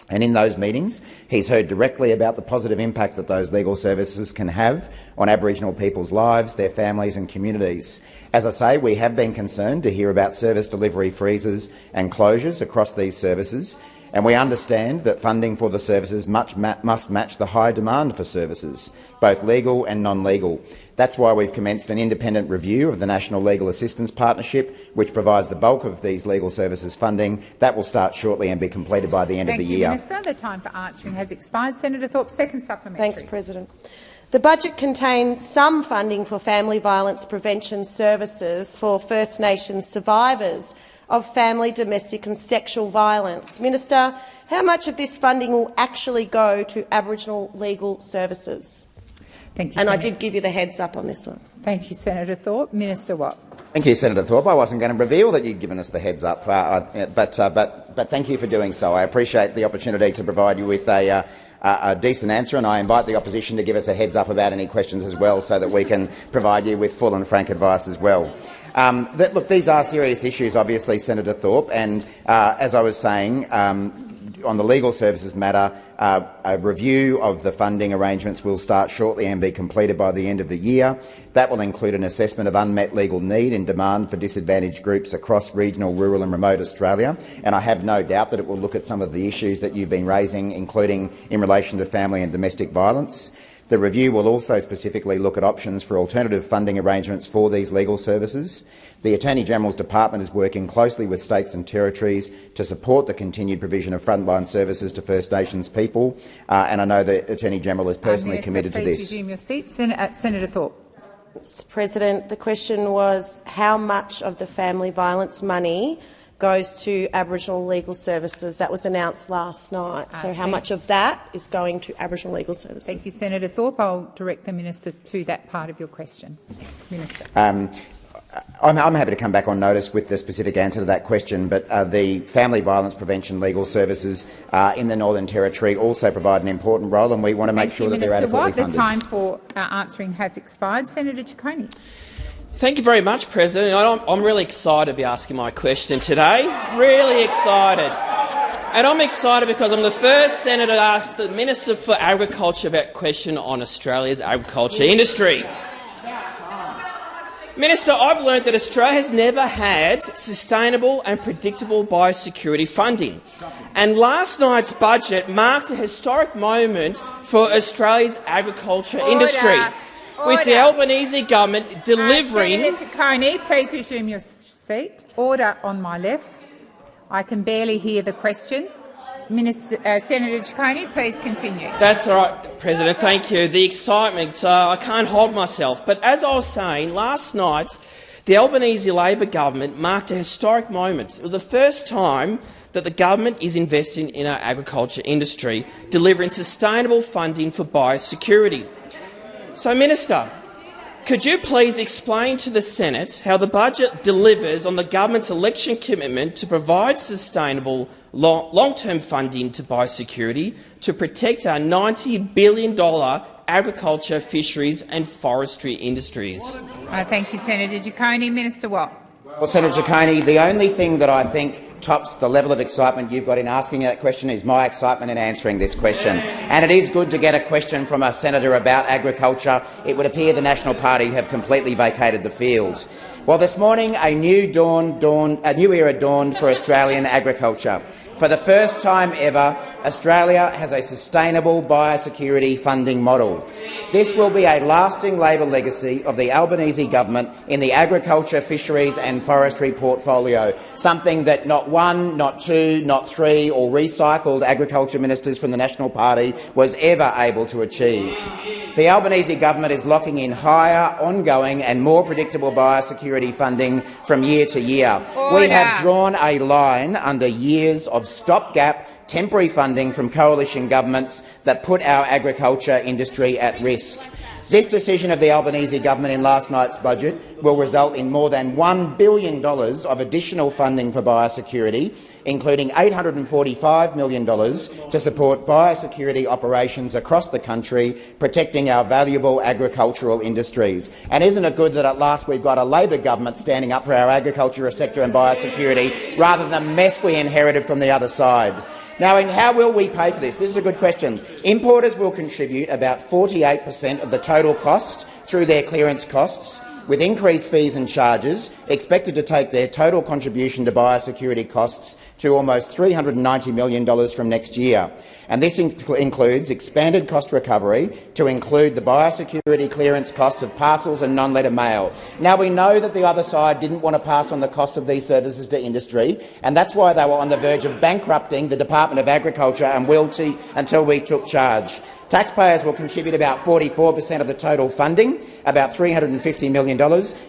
And in those meetings, he's heard directly about the positive impact that those legal services can have on Aboriginal people's lives, their families and communities. As I say, we have been concerned to hear about service delivery freezes and closures across these services, and we understand that funding for the services ma must match the high demand for services, both legal and non-legal. That's why we've commenced an independent review of the National Legal Assistance Partnership, which provides the bulk of these legal services funding. That will start shortly and be completed by the end Thank of the you, year. Minister. The time for answering has expired. Senator Thorpe, second supplementary. Thanks, President. The budget contains some funding for family violence prevention services for First Nations survivors of family, domestic and sexual violence. Minister, how much of this funding will actually go to Aboriginal legal services? Thank you, And I Senator. did give you the heads up on this one. Thank you, Senator Thorpe. Minister Watt. Thank you, Senator Thorpe. I wasn't going to reveal that you'd given us the heads up, uh, uh, but, uh, but, but thank you for doing so. I appreciate the opportunity to provide you with a, uh, a a decent answer, and I invite the opposition to give us a heads up about any questions as well, so that we can provide you with full and frank advice as well. Um, that, look, these are serious issues, obviously, Senator Thorpe, and uh, as I was saying, um, on the legal services matter, uh, a review of the funding arrangements will start shortly and be completed by the end of the year. That will include an assessment of unmet legal need and demand for disadvantaged groups across regional, rural and remote Australia. And I have no doubt that it will look at some of the issues that you've been raising, including in relation to family and domestic violence. The review will also specifically look at options for alternative funding arrangements for these legal services. The Attorney-General's Department is working closely with states and territories to support the continued provision of frontline services to First Nations people, uh, and I know the Attorney-General is personally Minister, committed to please this. resume your seat. Sen uh, Senator Thorpe. President, the question was how much of the family violence money goes to Aboriginal legal services. That was announced last night. So Uh, how much of that is going to Aboriginal legal services? Thank you, Senator Thorpe. I'll direct the minister to that part of your question. Minister. Um, I'm, I'm happy to come back on notice with the specific answer to that question, but uh, the Family Violence Prevention Legal Services uh, in the Northern Territory also provide an important role, and we want to make Thank sure you, that they're Minister adequately Watt. The time for uh, answering has expired. Senator Ciccone. Thank you very much, President. I'm, I'm really excited to be asking my question today. Really excited. And I'm excited because I'm the first senator to ask the Minister for Agriculture about a question on Australia's agriculture industry. Minister, I've learned that Australia has never had sustainable and predictable biosecurity funding. And last night's budget marked a historic moment for Australia's agriculture Order. industry, with the Albanese government delivering Uh, Senator Ciccone, please resume your seat. Order on my left. I can barely hear the question. Minister, uh, Senator Ciccone, please continue. That's all right, President. Thank you. The excitement, uh, I can't hold myself. But as I was saying, last night the Albanese Labor government marked a historic moment. It was the first time that the government is investing in our agriculture industry, delivering sustainable funding for biosecurity. So, Minister, could you please explain to the Senate how the budget delivers on the government's election commitment to provide sustainable long- long-term funding to biosecurity to protect our $90 billion agriculture, fisheries and forestry industries? Uh, thank you, Senator Ciccone. Minister Watt. Well, Senator Ciccone, the only thing that I think tops the level of excitement you've got in asking that question is my excitement in answering this question. And it is good to get a question from a senator about agriculture. It would appear the National Party have completely vacated the field. Well, this morning a new dawn, dawn, a new era dawned for Australian agriculture. For the first time ever, Australia has a sustainable biosecurity funding model. This will be a lasting Labor legacy of the Albanese government in the agriculture, fisheries and forestry portfolio, something that not one, not two, not three or recycled agriculture ministers from the National Party was ever able to achieve. The Albanese government is locking in higher, ongoing and more predictable biosecurity funding from year to year. We have drawn a line under years of stopgap temporary funding from coalition governments that put our agriculture industry at risk. This decision of the Albanese government in last night's budget will result in more than $1 billion of additional funding for biosecurity, including $845 million to support biosecurity operations across the country, protecting our valuable agricultural industries. And isn't it good that at last we've got a Labor government standing up for our agriculture sector and biosecurity rather than the mess we inherited from the other side? Now, how will we pay for this? This is a good question. Importers will contribute about 48 per cent of the total cost through their clearance costs, with increased fees and charges expected to take their total contribution to biosecurity costs to almost $390 million from next year. And this inc includes expanded cost recovery to include the biosecurity clearance costs of parcels and non-letter mail. Now, we know that the other side didn't want to pass on the cost of these services to industry, and that's why they were on the verge of bankrupting the Department of Agriculture and Wilty until we took charge. Taxpayers will contribute about 44 per cent of the total funding, about $350 million,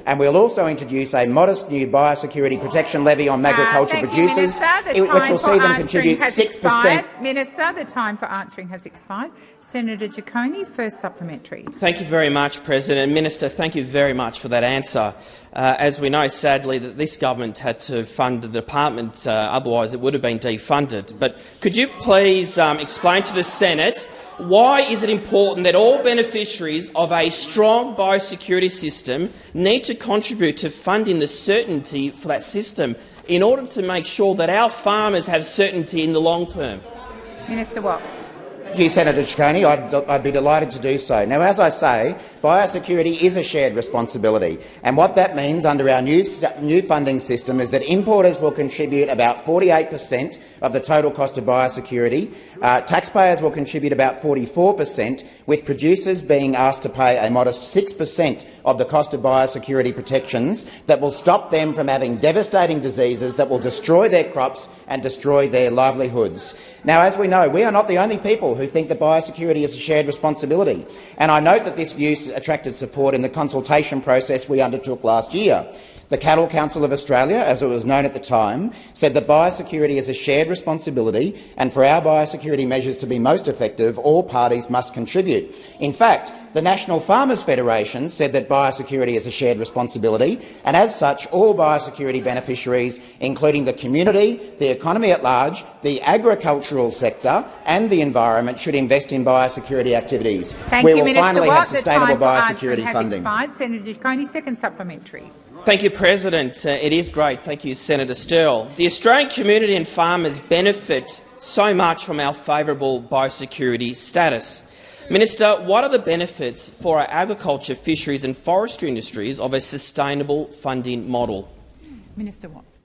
and we'll also introduce a modest new biosecurity protection levy on agricultural uh, producers, you, which will see them contribute 6 per cent. Minister, the time for answering has expired. Senator Ciccone, first supplementary. Thank you very much, President. Minister, thank you very much for that answer. Uh, as we know, sadly, that this government had to fund the department, uh, otherwise it would have been defunded. But could you please um, explain to the Senate why is it important that all beneficiaries of a strong biosecurity system need to contribute to funding the certainty for that system in order to make sure that our farmers have certainty in the long term? Minister Watt. Thank you, Senator Ciccone. I'd, I'd, be delighted to do so. Now, as I say, biosecurity is a shared responsibility, and what that means under our new, new funding system is that importers will contribute about 48 per cent of the total cost of biosecurity. Uh, taxpayers will contribute about 44 per cent, with producers being asked to pay a modest 6 per cent of the cost of biosecurity protections that will stop them from having devastating diseases that will destroy their crops and destroy their livelihoods. Now, as we know, we are not the only people who think that biosecurity is a shared responsibility, and I note that this view attracted support in the consultation process we undertook last year. The Cattle Council of Australia, as it was known at the time, said that biosecurity is a shared responsibility and for our biosecurity measures to be most effective, all parties must contribute. In fact, the National Farmers Federation said that biosecurity is a shared responsibility, and as such, all biosecurity beneficiaries, including the community, the economy at large, the agricultural sector and the environment, should invest in biosecurity activities. Thank we you, will Minister finally Watt. have sustainable biosecurity funding. Expired. Senator Ciccone, second supplementary. Thank you, President. Uh, it is great. Thank you, Senator Sterle. The Australian community and farmers benefit so much from our favourable biosecurity status. Minister, what are the benefits for our agriculture, fisheries and forestry industries of a sustainable funding model? Minister Watt.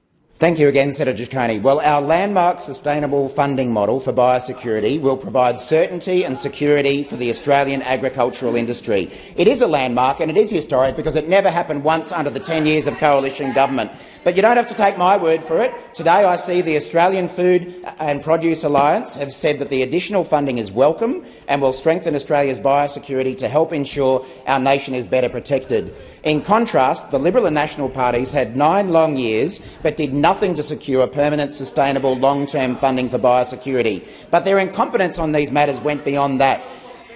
Thank you again, Senator Ciccone. Well, our landmark sustainable funding model for biosecurity will provide certainty and security for the Australian agricultural industry. It is a landmark and it is historic because it never happened once under the 10 years of coalition government. But you don't have to take my word for it. Today I see the Australian Food and Produce Alliance have said that the additional funding is welcome and will strengthen Australia's biosecurity to help ensure our nation is better protected. In contrast, the Liberal and National parties had nine long years but did nothing to secure permanent, sustainable, long-term funding for biosecurity. But their incompetence on these matters went beyond that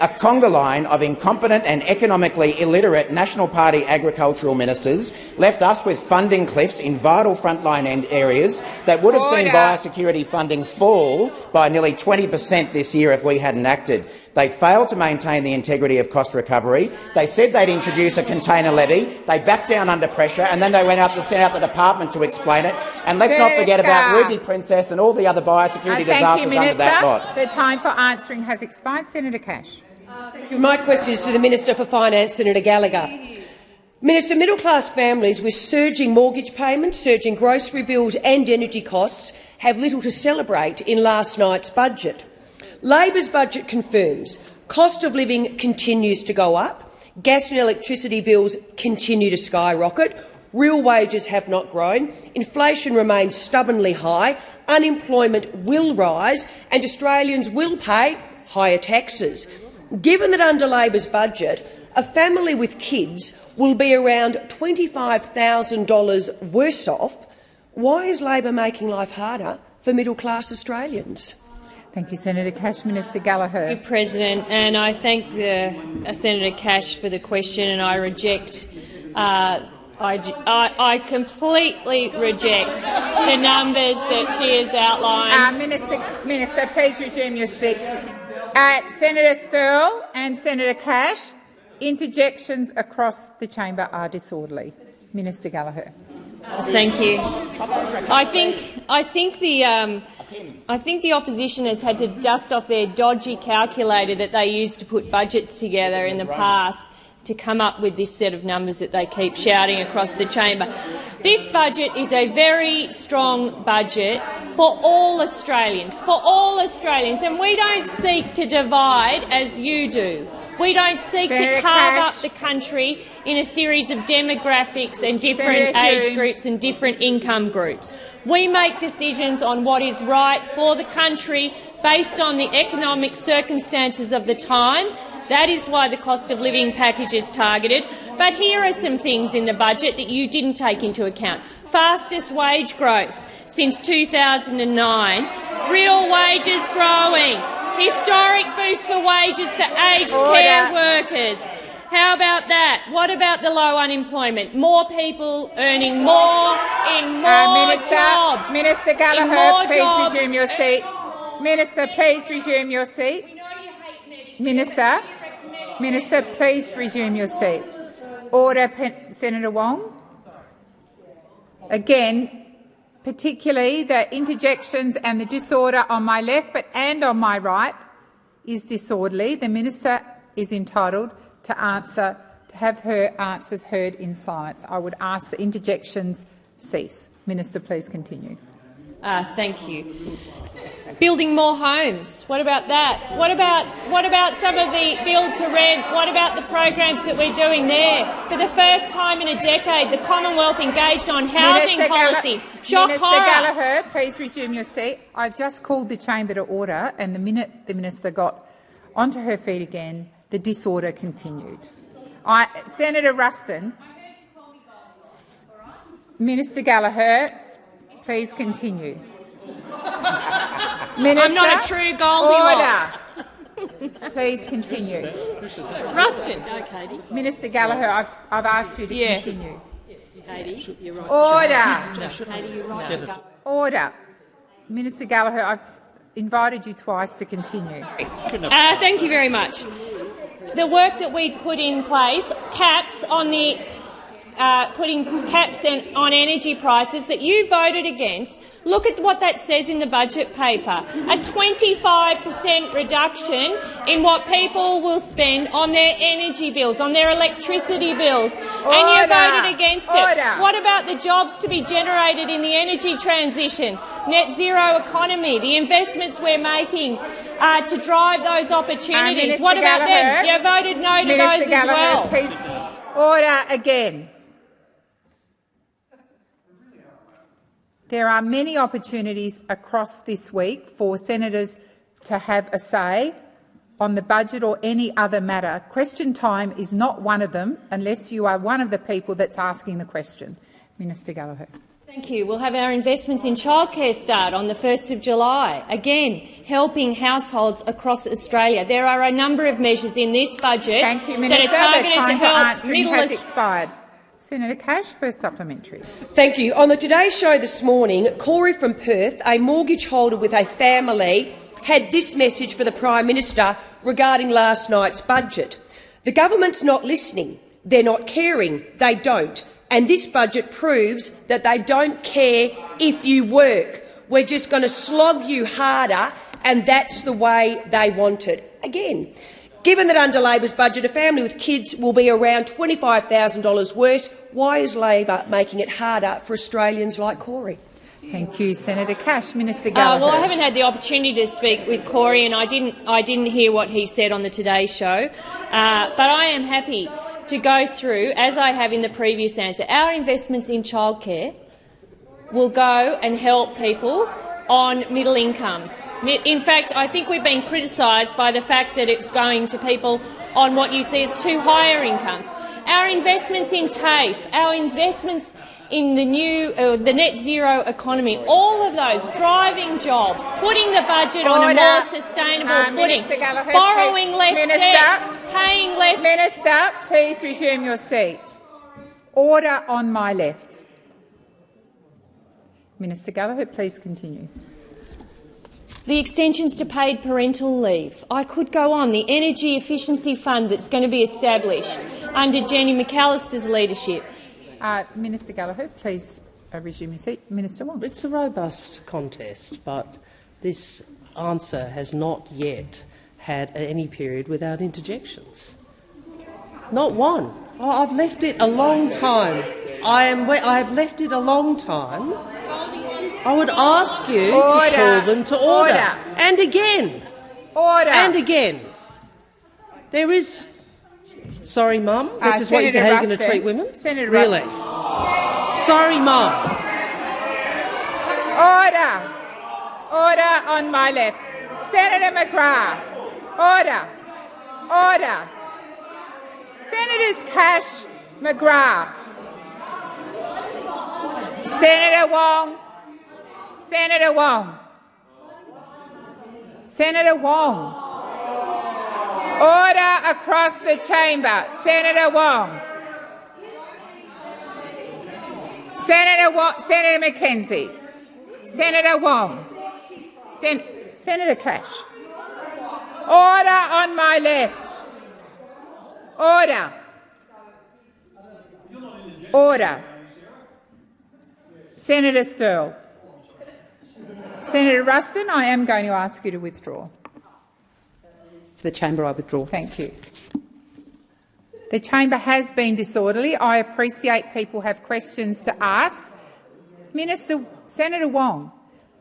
a conga line of incompetent and economically illiterate National Party agricultural ministers left us with funding cliffs in vital frontline areas that would have Order. seen biosecurity funding fall by nearly 20 per cent this year if we hadn't acted. They failed to maintain the integrity of cost recovery. They said they'd introduce a container levy. They backed down under pressure, and then they went out to send out the department to explain it. And let's not forget about Ruby Princess and all the other biosecurity uh, disasters you, under that lot. The time for answering has expired. Senator Cash. My question is to the Minister for Finance, Senator Gallagher. Minister, middle-class families with surging mortgage payments, surging grocery bills and energy costs have little to celebrate in last night's budget. Labor's budget confirms cost of living continues to go up, gas and electricity bills continue to skyrocket, real wages have not grown, inflation remains stubbornly high, unemployment will rise and Australians will pay higher taxes. Given that under Labor's budget, a family with kids will be around $25,000 worse off, why is Labor making life harder for middle-class Australians? Thank you, Senator Cash. Minister Gallagher. Thank you, President, and I thank the, uh, Senator Cash for the question, and I reject. Uh, I, I, I, completely reject the numbers that she has outlined. Uh, Minister, Minister, please resume your seat. Uh, Senator Sterle and Senator Cash, interjections across the chamber are disorderly. Minister Gallagher. Thank you. I think I think the um, I think the opposition has had to dust off their dodgy calculator that they used to put budgets together in the past to come up with this set of numbers that they keep shouting across the chamber. This budget is a very strong budget for all Australians, for all Australians, and we don't seek to divide as you do. We don't seek to carve Cash. up the country in a series of demographics and different age groups and different income groups. We make decisions on what is right for the country based on the economic circumstances of the time. That is why the cost of living package is targeted. But here are some things in the budget that you didn't take into account. Fastest wage growth since 2009. Real wages growing. Historic boost for wages for aged Order. care workers. How about that? What about the low unemployment? More people earning more in more Uh, Minister, jobs. Minister In Gallagher, please jobs. resume your seat. Minister, please resume your seat. Minister, Minister, please resume your seat. Order, Pen- Senator Wong. Again, particularly the interjections and the disorder on my left but and on my right is disorderly. The minister is entitled to answer to have her answers heard in silence. I would ask the interjections cease. Minister, please continue. Uh, thank you. Building more homes. What about that? What about what about some of the build to rent? What about the programs that we're doing there? For the first time in a decade, the Commonwealth engaged on housing Minister policy. Shock Minister horror. Gallagher, please resume your seat. I've just called the chamber to order, and the minute the minister got onto her feet again, the disorder continued. I, Senator Ruston, Minister Gallagher, please continue. (laughs) Minister, I'm not a true Goldilocks. Order. Please continue. Ruston. Minister Gallagher, I've, I've asked you to Yeah. continue. Katy, you're right. Order. Katy, you're right. to go. Order. Minister Gallagher, I've invited you twice to continue. Uh, thank you very much. The work that we put in place, caps on the uh, putting caps in, on energy prices that you voted against. Look at what that says in the budget paper: a 25 per cent reduction in what people will spend on their energy bills, on their electricity bills, and you voted against it. Order. What about the jobs to be generated in the energy transition, net zero economy, the investments we're making uh, to drive those opportunities? What about them? You voted no to Minister those Gallagher, as well. Please, order again. There are many opportunities across this week for senators to have a say on the budget or any other matter. Question time is not one of them unless you are one of the people that's asking the question. Minister Gallagher. Thank you. We'll have our investments in childcare start on the 1st of July, again helping households across Australia. There are a number of measures in this budget you, that are targeted to help middle has Aus- expired. Senator Cash for supplementary. Thank you. On the Today Show this morning, Corey from Perth, a mortgage holder with a family, had this message for the Prime Minister regarding last night's budget. The government's not listening. They're not caring. They don't. And this budget proves that they don't care if you work. We're just going to slog you harder, and that's the way they want it. Again, Given that under Labor's budget a family with kids will be around $25,000 worse, why is Labor making it harder for Australians like Corey? Thank you, Senator Cash. Minister Uh, well, I haven't had the opportunity to speak with Corey, and I didn't. I didn't hear what he said on the Today Show. Uh, but I am happy to go through, as I have in the previous answer, our investments in childcare will go and help people on middle incomes. In fact, I think we've been criticised by the fact that it's going to people on what you see as two higher incomes. Our investments in TAFE, our investments in the new, uh, the net zero economy, all of those driving jobs, putting the budget on a more sustainable Uh, footing, Minister borrowing please. less Minister, debt, paying less. Minister, please resume your seat. Order on my left. Minister Gallagher, please continue. The extensions to paid parental leave. I could go on. The Energy Efficiency Fund that's going to be established under Jenny McAllister's leadership. Uh, Minister Gallagher, please uh, resume your seat. Minister Wong. It's a robust contest, but this answer has not yet had any period without interjections. Not one. Oh, I've left it a long time. I am. I have left it a long time. I would ask you Order. to call them to order. Order. And again. Order. And again. There is. Sorry, Mum. This Uh, is what Senator how you're going to treat women. Senator really? Sorry, Mum. Order. Order on my left. Senator McGrath. Order. Order. Senators Cash, McGrath. Senator Wong. Senator Wong. Senator Wong. Order across the chamber. Senator Wong. Senator Wong, Senator McKenzie. Senator Wong. Sen- Senator Cash. Order on my left. Order. Order. Senator Sterle. Senator Ruston, I am going to ask you to withdraw. To the chamber, I withdraw. Thank you. The chamber has been disorderly. I appreciate people have questions to ask. Minister, Senator Wong,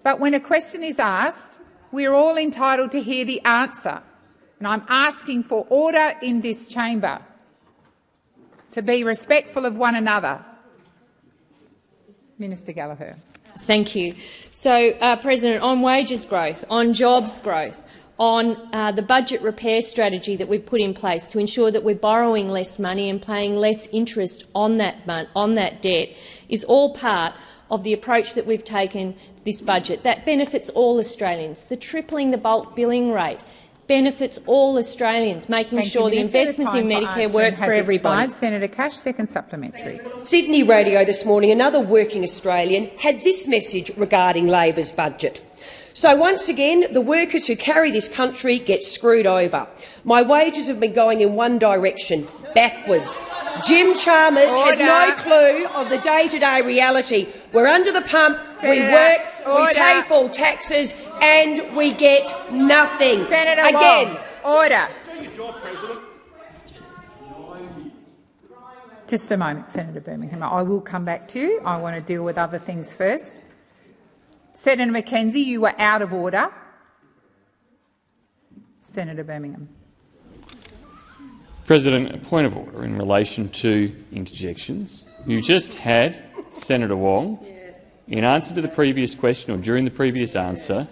but when a question is asked, we are all entitled to hear the answer. And I'm asking for order in this chamber, to be respectful of one another. Minister Gallagher. Thank you. So, uh, President, on wages growth, on jobs growth, on uh, the budget repair strategy that we've put in place to ensure that we're borrowing less money and paying less interest on that, on that debt is all part of the approach that we've taken to this budget. That benefits all Australians. The tripling the bulk billing rate benefits all Australians, making Thank sure the The investments in Medicare work for everybody. expired. Senator Cash, second supplementary. Sydney Radio this morning, another working Australian had this message regarding Labor's budget. So once again, the workers who carry this country get screwed over. My wages have been going in one direction, backwards. Jim Chalmers has no clue of the day-to-day reality. We're under the pump, we Senator, work, we pay full taxes, and we get nothing. Senator Again, Wong, order. Just a moment, Senator Birmingham. I will come back to you. I want to deal with other things first. Senator McKenzie, you were out of order. Senator Birmingham. President, a point of order in relation to interjections. You just had Senator Wong, in answer to the previous question or during the previous answer,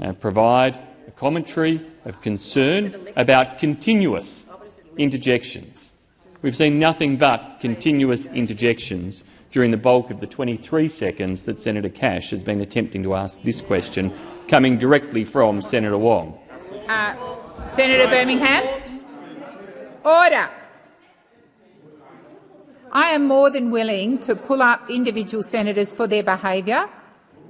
uh, provide a commentary of concern about continuous interjections. We've seen nothing but continuous interjections during the bulk of the 23 seconds that Senator Cash has been attempting to ask this question, coming directly from Senator Wong. Uh, Senator Birmingham. Order. I am more than willing to pull up individual senators for their behaviour,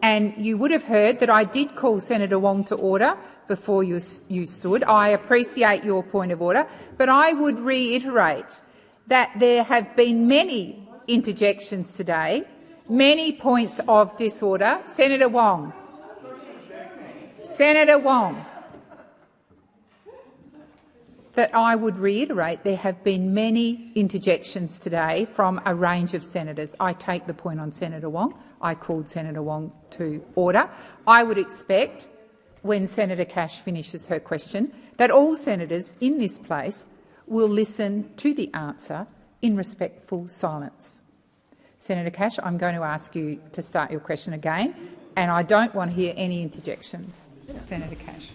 and you would have heard that I did call Senator Wong to order before you, you stood. I appreciate your point of order, but I would reiterate that there have been many interjections today, many points of disorder. Senator Wong. Senator Wong that I would reiterate there have been many interjections today from a range of senators. I take the point on Senator Wong. I called Senator Wong to order. I would expect, when Senator Cash finishes her question, that all senators in this place will listen to the answer in respectful silence. Senator Cash, I'm going to ask you to start your question again, and I don't want to hear any interjections. Senator Cash.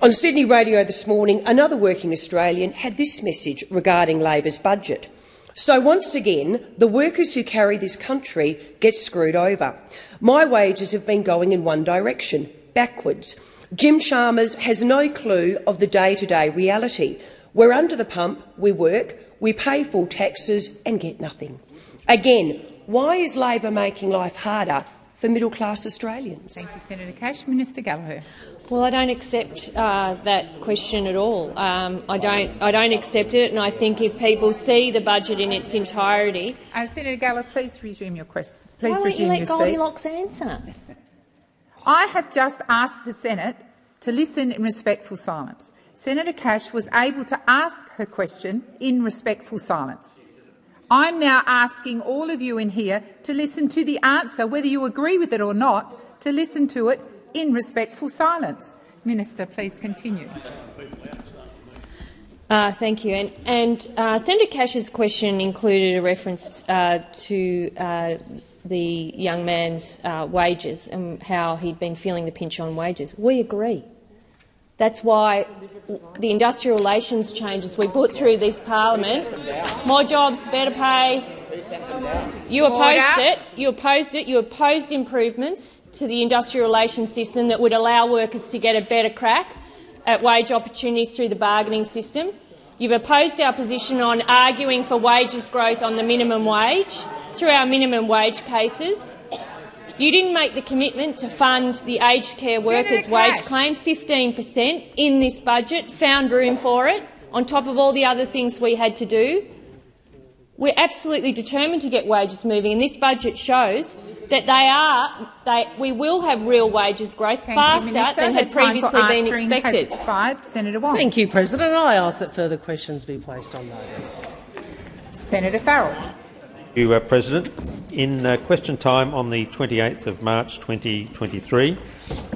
On Sydney Radio this morning, another working Australian had this message regarding Labor's budget. So once again, the workers who carry this country get screwed over. My wages have been going in one direction, backwards. Jim Chalmers has no clue of the day-to-day reality. We're under the pump, we work, we pay full taxes and get nothing. Again, why is Labor making life harder for middle-class Australians? Thank you, Senator Cash. Minister Gallagher. Well, I don't accept uh, that question at all. Um, I don't. I don't accept it, and I think if people see the budget in its entirety, uh, Senator Gallagher, please resume your question. Please why won't you let Goldilocks seat. answer? I have just asked the Senate to listen in respectful silence. Senator Cash was able to ask her question in respectful silence. I'm now asking all of you in here to listen to the answer, whether you agree with it or not, to listen to it in respectful silence. Minister, please continue. Uh, thank you. And, and uh, Senator Cash's question included a reference uh, to uh, the young man's uh, wages and how he'd been feeling the pinch on wages. We agree. That's why the industrial relations changes we put through this parliament, more jobs, better pay. You opposed it. You opposed it. You opposed improvements to the industrial relations system that would allow workers to get a better crack at wage opportunities through the bargaining system. You've opposed our position on arguing for wages growth on the minimum wage through our minimum wage cases. You didn't make the commitment to fund the aged care workers' wage claim, 15 per cent in this budget, found room for it, on top of all the other things we had to do. We're absolutely determined to get wages moving, and this budget shows that they are, they, we will have real wages growth Thank faster you, Minister. than had The time previously for been answering expected. Has expired. Senator Wong. Thank you, President. I ask that further questions be placed on notice. Senator Farrell. Thank you, uh, President. In uh, question time on the 28th of March 2023,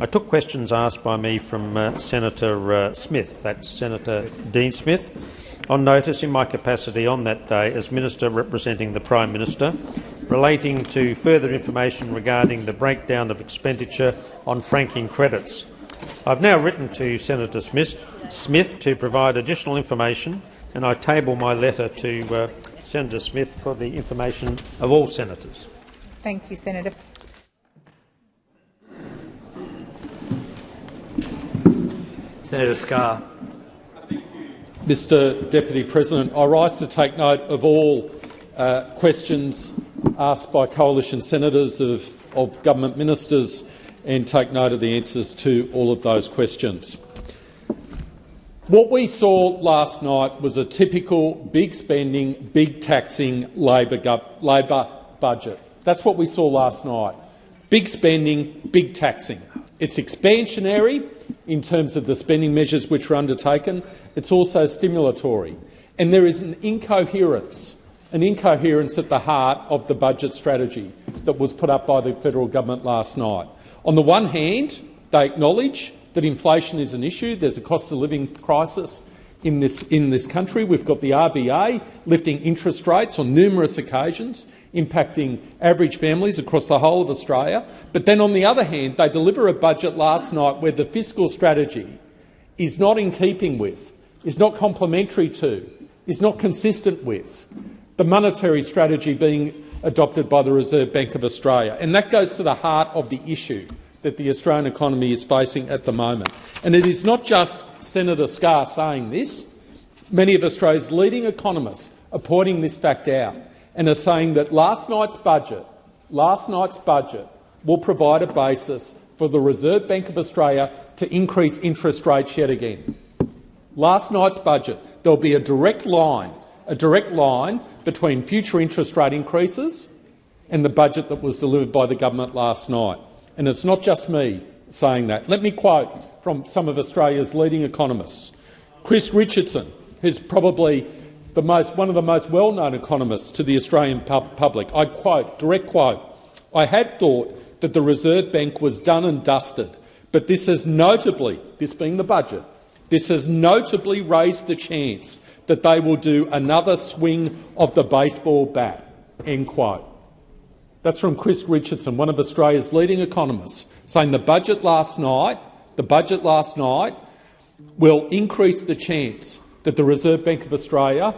I took questions asked by me from uh, Senator uh, Smith, that's Senator Dean Smith, on notice in my capacity on that day as Minister representing the Prime Minister, relating to further information regarding the breakdown of expenditure on franking credits. I've now written to Senator Smith, Smith to provide additional information, and I table my letter to uh, Senator Smith for the information of all senators. Thank you, Senator. Senator Scarr. Mr Deputy President, I rise to take note of all uh, questions asked by coalition senators of, of government ministers and take note of the answers to all of those questions. What we saw last night was a typical big spending, big taxing Labor, Labor budget. That's what we saw last night. Big spending, big taxing. It's expansionary in terms of the spending measures which were undertaken. It's also stimulatory. And there is an incoherence, an incoherence at the heart of the budget strategy that was put up by the federal government last night. On the one hand, they acknowledge that inflation is an issue. There's a cost of living crisis in this, in this country. We've got the RBA lifting interest rates on numerous occasions, impacting average families across the whole of Australia. But then, on the other hand, they deliver a budget last night where the fiscal strategy is not in keeping with, is not complementary to, is not consistent with the monetary strategy being adopted by the Reserve Bank of Australia. And that goes to the heart of the issue that the Australian economy is facing at the moment. And it is not just Senator Scarr saying this. Many of Australia's leading economists are pointing this fact out and are saying that last night's budget, last night's budget will provide a basis for the Reserve Bank of Australia to increase interest rates yet again. Last night's budget, there will be a direct line, a direct line between future interest rate increases and the budget that was delivered by the government last night. And it's not just me saying that. Let me quote from some of Australia's leading economists. Chris Richardson, who's probably the most, one of the most well-known economists to the Australian pub public. I quote, direct quote, I had thought that the Reserve Bank was done and dusted, but this has notably, this being the budget, this has notably raised the chance that they will do another swing of the baseball bat. End quote. That's from Chris Richardson, one of Australia's leading economists, saying the budget last night, the budget last night will increase the chance that the Reserve Bank of Australia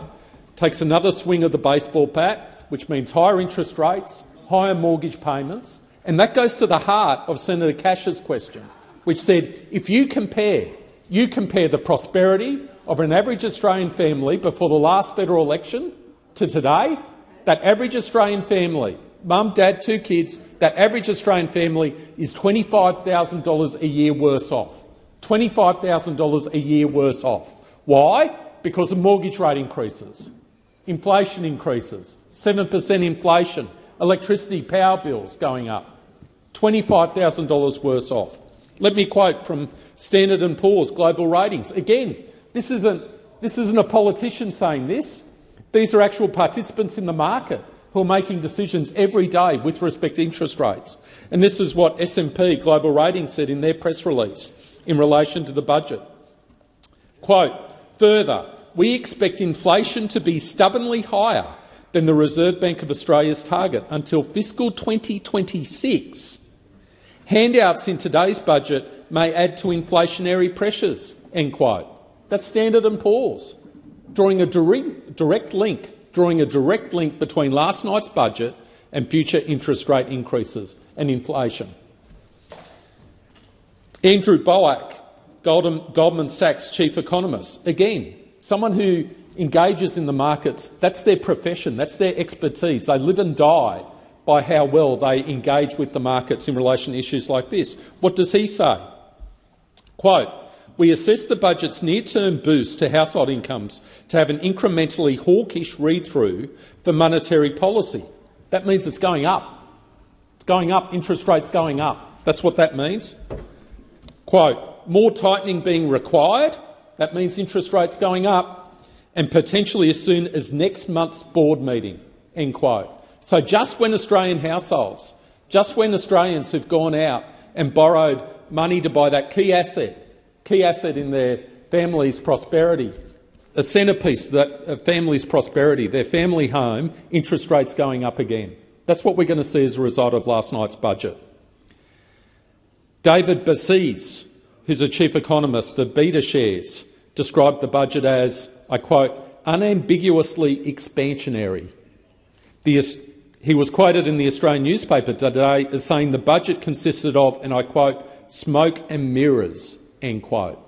takes another swing of the baseball bat, which means higher interest rates, higher mortgage payments, and that goes to the heart of Senator Cash's question, which said if you compare, you compare the prosperity of an average Australian family before the last federal election to today, that average Australian family mum, dad, two kids, that average Australian family is $25,000 a year worse off. $25,000 a year worse off. Why? Because of mortgage rate increases, inflation increases, 7 per cent inflation, electricity power bills going up, $25,000 worse off. Let me quote from Standard & Poor's Global Ratings. Again, This isn't, this isn't a politician saying this. These are actual participants in the market who are making decisions every day with respect to interest rates. And this is what S&P Global Ratings said in their press release in relation to the budget. Quote, further, we expect inflation to be stubbornly higher than the Reserve Bank of Australia's target until fiscal 2026. Handouts in today's budget may add to inflationary pressures. End quote. That's Standard and Poor's, drawing a direct link, drawing a direct link between last night's budget and future interest rate increases and inflation. Andrew Boak, Goldman Sachs chief economist, again, someone who engages in the markets, that's their profession, that's their expertise. They live and die by how well they engage with the markets in relation to issues like this. What does he say? Quote, we assess the budget's near-term boost to household incomes to have an incrementally hawkish read-through for monetary policy. That means it's going up. It's going up, interest rates going up. That's what that means. Quote, more tightening being required. That means interest rates going up and potentially as soon as next month's board meeting. End quote. So just when Australian households, just when Australians who've gone out and borrowed money to buy that key asset, key asset in their family's prosperity, a centrepiece of that family's prosperity, their family home, interest rates going up again. That's what we're going to see as a result of last night's budget. David Bassanese, who's a chief economist for BetaShares, described the budget as, I quote, unambiguously expansionary. The, he was quoted in the Australian newspaper today as saying the budget consisted of, and I quote, smoke and mirrors, end quote.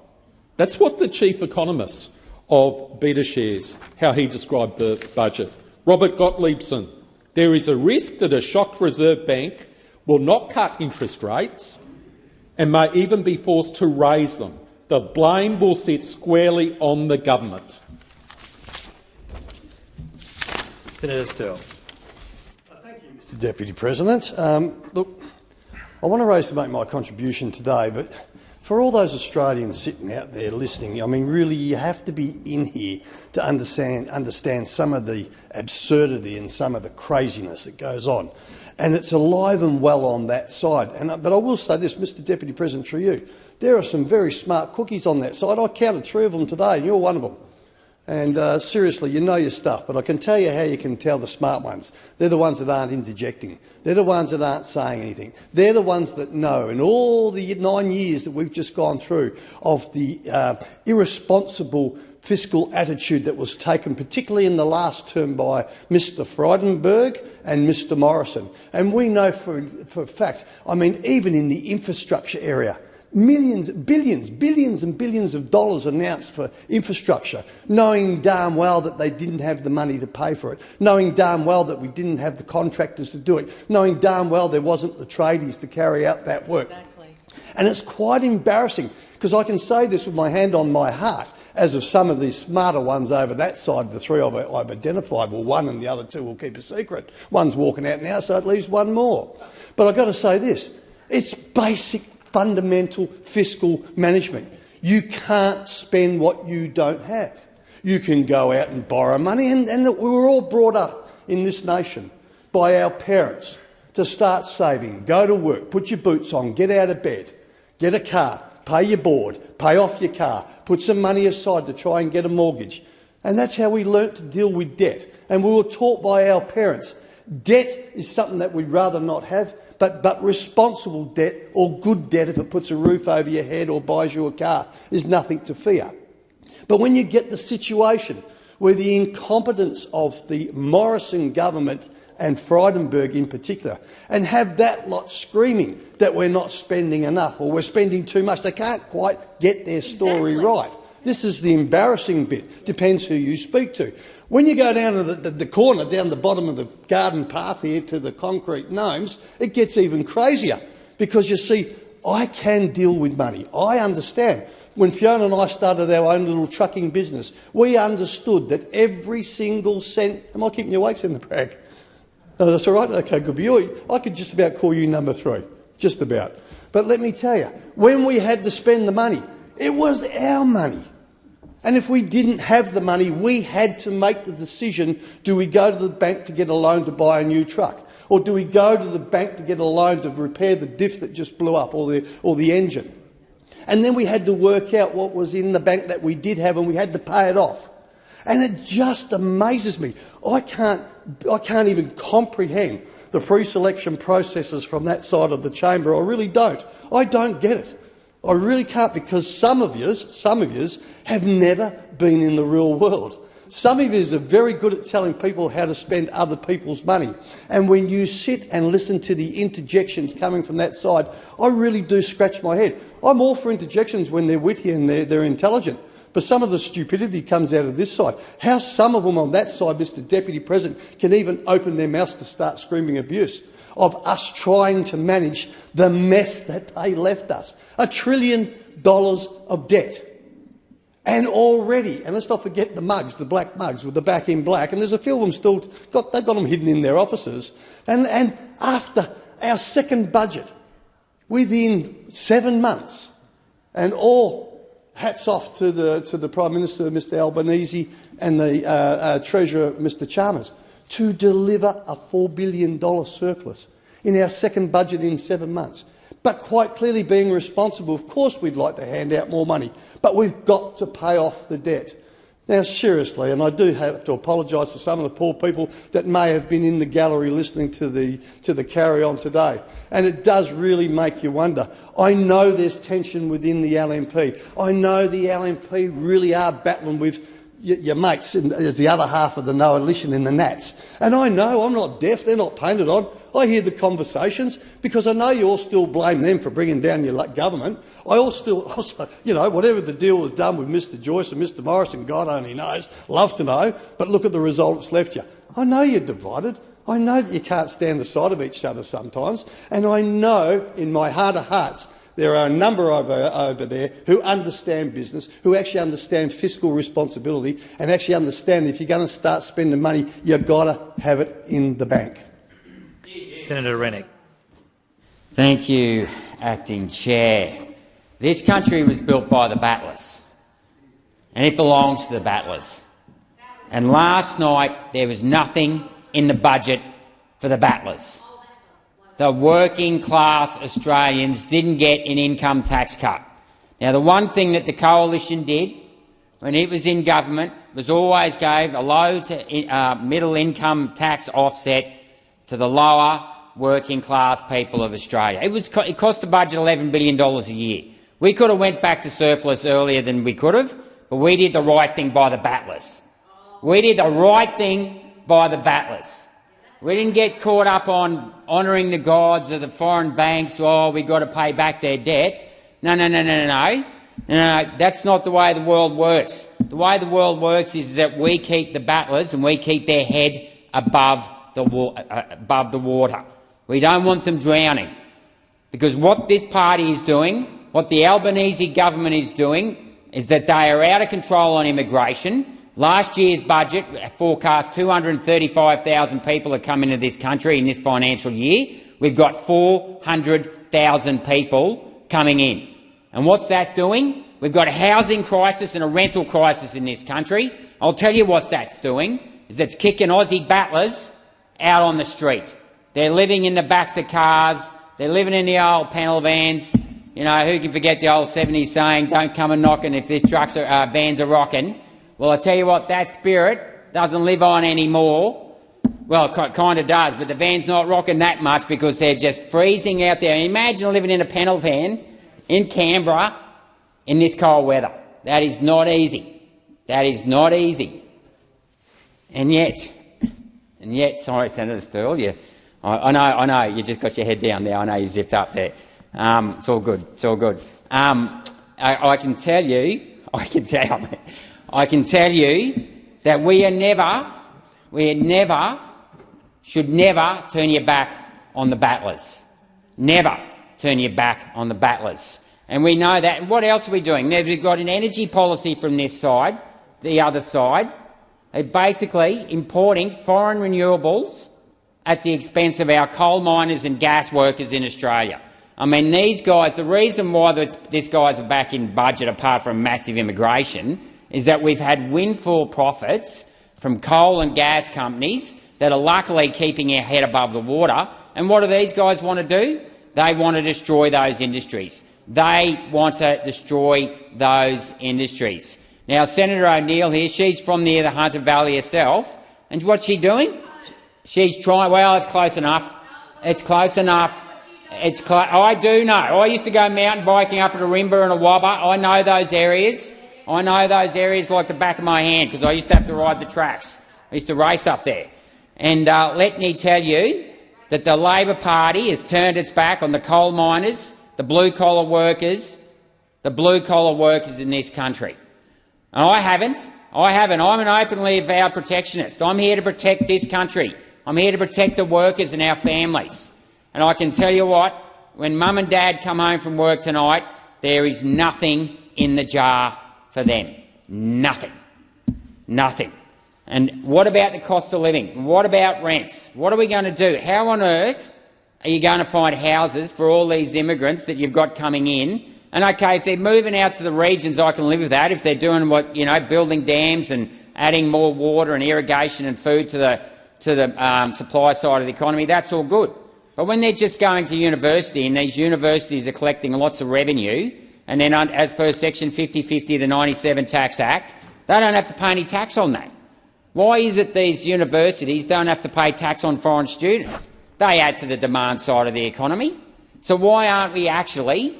That's what the chief economist of BetaShares, how he described the budget. Robert Gottliebsen, there is a risk that a shocked Reserve Bank will not cut interest rates and may even be forced to raise them the blame will sit squarely on the government. Senator Sterle. Thank you, Mr Deputy President. Um, look, I want to raise to make my contribution today, but for all those Australians sitting out there listening, I mean, really, you have to be in here to understand, understand some of the absurdity and some of the craziness that goes on and it's alive and well on that side. And, uh, but I will say this, Mr Deputy President, through you, there are some very smart cookies on that side. I counted three of them today, and you're one of them. And uh, seriously, you know your stuff, but I can tell you how you can tell the smart ones. They're the ones that aren't interjecting. They're the ones that aren't saying anything. They're the ones that know. In all the nine years that we've just gone through of the uh, irresponsible fiscal attitude that was taken, particularly in the last term by Mr Frydenberg and Mr Morrison. And we know for, for a fact, I mean, even in the infrastructure area, millions, billions, billions and billions of dollars announced for infrastructure, knowing damn well that they didn't have the money to pay for it, knowing damn well that we didn't have the contractors to do it, knowing damn well there wasn't the tradies to carry out that work. Exactly. And it's quite embarrassing, because I can say this with my hand on my heart as of some of these smarter ones over that side, the three I've, I've identified, well, one and the other two will keep a secret. One's walking out now, so it leaves one more. But I've got to say this. It's basic, fundamental fiscal management. You can't spend what you don't have. You can go out and borrow money, and, and we were all brought up in this nation by our parents to start saving, go to work, put your boots on, get out of bed, get a car, pay your board, pay off your car, put some money aside to try and get a mortgage. And that's how we learnt to deal with debt. And we were taught by our parents. Debt is something that we'd rather not have, but, but responsible debt or good debt, if it puts a roof over your head or buys you a car, is nothing to fear. But when you get the situation where the incompetence of the Morrison government and Frydenberg in particular, and have that lot screaming that we're not spending enough or we're spending too much. They can't quite get their story exactly. right. This is the embarrassing bit. Depends who you speak to. When you go down to the, the, the, corner, down the bottom of the garden path here to the concrete gnomes, it gets even crazier because you see, I can deal with money. I understand. When Fiona and I started our own little trucking business, we understood that every single cent. Am I keeping you awake, in the brag? Oh, that's all right? Okay, good. You, I could just about call you number three. Just about. But let me tell you, when we had to spend the money, it was our money. And if we didn't have the money, we had to make the decision, do we go to the bank to get a loan to buy a new truck? Or do we go to the bank to get a loan to repair the diff that just blew up or the, or the engine? And then we had to work out what was in the bank that we did have and we had to pay it off. And it just amazes me. I can't, I can't even comprehend the pre-selection processes from that side of the chamber. I really don't. I don't get it. I really can't because some of yous, some of yous, have never been in the real world. Some of yous are very good at telling people how to spend other people's money. And when you sit and listen to the interjections coming from that side, I really do scratch my head. I'm all for interjections when they're witty and they're, they're intelligent. But some of the stupidity comes out of this side. How some of them on that side, Mr Deputy President, can even open their mouths to start screaming abuse of us trying to manage the mess that they left us. A trillion dollars of debt. And already, and let's not forget the mugs, the black mugs with the back in black, and there's a few of them still, got, they've got them hidden in their offices. And, and after our second budget, within seven months, and all hats off to the, to the Prime Minister, Mr Albanese, and the uh, uh, Treasurer, Mr Chalmers, to deliver a $4 billion surplus in our second budget in seven months. But quite clearly being responsible, of course we'd like to hand out more money, but we've got to pay off the debt. Now, seriously, and I do have to apologise to some of the poor people that may have been in the gallery listening to the, to the carry-on today, and it does really make you wonder. I know there's tension within the LNP. I know the LNP really are battling with your, mates as the other half of the coalition in the Nats. And I know I'm not deaf, they're not painted on. I hear the conversations because I know you all still blame them for bringing down your government. I all still, (laughs) also, you know, whatever the deal was done with Mr Joyce and Mr Morrison, God only knows, love to know, but look at the result it's left you. I know you're divided. I know that you can't stand the sight of each other sometimes, and I know in my heart of hearts there are a number over, uh, over there who understand business, who actually understand fiscal responsibility and actually understand if you're going to start spending money, you've got to have it in the bank. Senator Rennick. Thank you, Acting Chair. This country was built by the battlers, and it belongs to the battlers. And last night there was nothing in the budget for the battlers the working class Australians didn't get an income tax cut. Now, the one thing that the coalition did when it was in government was always gave a low to uh, middle income tax offset to the lower working class people of Australia. It, was, it cost the budget $11 billion a year. We could have went back to surplus earlier than we could have, but we did the right thing by the battlers. We did the right thing by the battlers. We didn't get caught up on honouring the gods of the foreign banks. Oh, we've got to pay back their debt. No, no, no, no, no, no. No, no, that's not the way the world works. The way the world works is that we keep the battlers and we keep their head above the, uh, above the water. We don't want them drowning. Because what this party is doing, what the Albanese government is doing, is that they are out of control on immigration. Last year's budget forecast 235,000 people to come into this country in this financial year. We've got 400,000 people coming in. And what's that doing? We've got a housing crisis and a rental crisis in this country. I'll tell you what that's doing, is it's kicking Aussie battlers out on the street. They're living in the backs of cars, they're living in the old panel vans. You know, who can forget the old 70s saying, don't come and knocking if this trucks are, uh, vans are rocking. Well, I tell you what, that spirit doesn't live on anymore. Well, it kind of does, but the van's not rocking that much because they're just freezing out there. Imagine living in a panel van in Canberra in this cold weather. That is not easy. That is not easy. And yet, and yet, sorry, Senator Sterle, you, I, I, know, I know, you just got your head down there. I know you zipped up there. Um, it's all good. It's all good. Um, I, I, can tell you, (laughs) I can tell, I can tell you that we are never, we are never, should never turn your back on the battlers. Never turn your back on the battlers. And we know that. And what else are we doing? Now, we've got an energy policy from this side, the other side, basically importing foreign renewables at the expense of our coal miners and gas workers in Australia. I mean, these guys, the reason why this guys are back in budget, apart from massive immigration, is that we've had windfall profits from coal and gas companies that are luckily keeping our head above the water. And what do these guys want to do? They want to destroy those industries. They want to destroy those industries. Now, Senator O'Neill here, she's from near the Hunter Valley herself, and what's she doing? She's trying. Well, it's close enough. It's close enough. It's clo I do know. I used to go mountain biking up at Rimba and Awaba. I know those areas. I know those areas like the back of my hand because I used to have to ride the tracks. I used to race up there. And uh, let me tell you that the Labor Party has turned its back on the coal miners, the blue-collar workers, the blue-collar workers in this country. And I haven't. I haven't. I'm an openly avowed protectionist. I'm here to protect this country. I'm here to protect the workers and our families. And I can tell you what, when mum and dad come home from work tonight, there is nothing in the jar for them. Nothing. Nothing. And what about the cost of living? What about rents? What are we going to do? How on earth are you going to find houses for all these immigrants that you've got coming in? And okay, if they're moving out to the regions, I can live with that. If they're doing what you know, building dams and adding more water and irrigation and food to the to the um, supply side of the economy, that's all good. But when they're just going to university and these universities are collecting lots of revenue, and then as per section 5050 of the 97 Tax Act, they don't have to pay any tax on that. Why is it these universities don't have to pay tax on foreign students? They add to the demand side of the economy. So why aren't we actually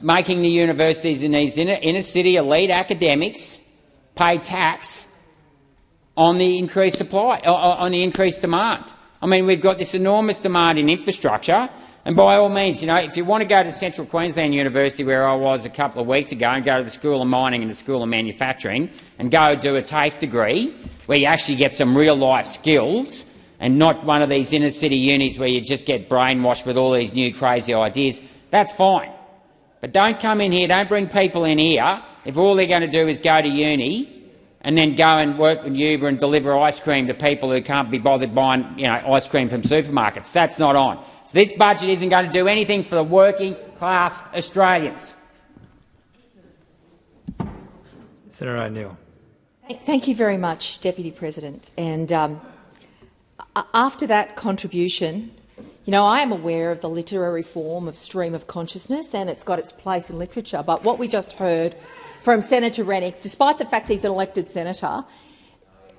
making the universities in these inner, inner city elite academics pay tax on the increased supply, on the increased demand? I mean, we've got this enormous demand in infrastructure, and by all means, you know, if you want to go to Central Queensland University, where I was a couple of weeks ago, and go to the School of Mining and the School of Manufacturing, and go do a TAFE degree, where you actually get some real-life skills, and not one of these inner-city unis where you just get brainwashed with all these new crazy ideas, that's fine. But don't come in here, don't bring people in here if all they're going to do is go to uni and then go and work with Uber and deliver ice cream to people who can't be bothered buying you know, ice cream from supermarkets. That's not on. So this budget isn't going to do anything for the working-class Australians. Senator O'Neill. Thank you very much, Deputy President. And um, after that contribution, you know, I am aware of the literary form of stream of consciousness and it's got its place in literature. But what we just heard from Senator Rennick, despite the fact he's an elected senator,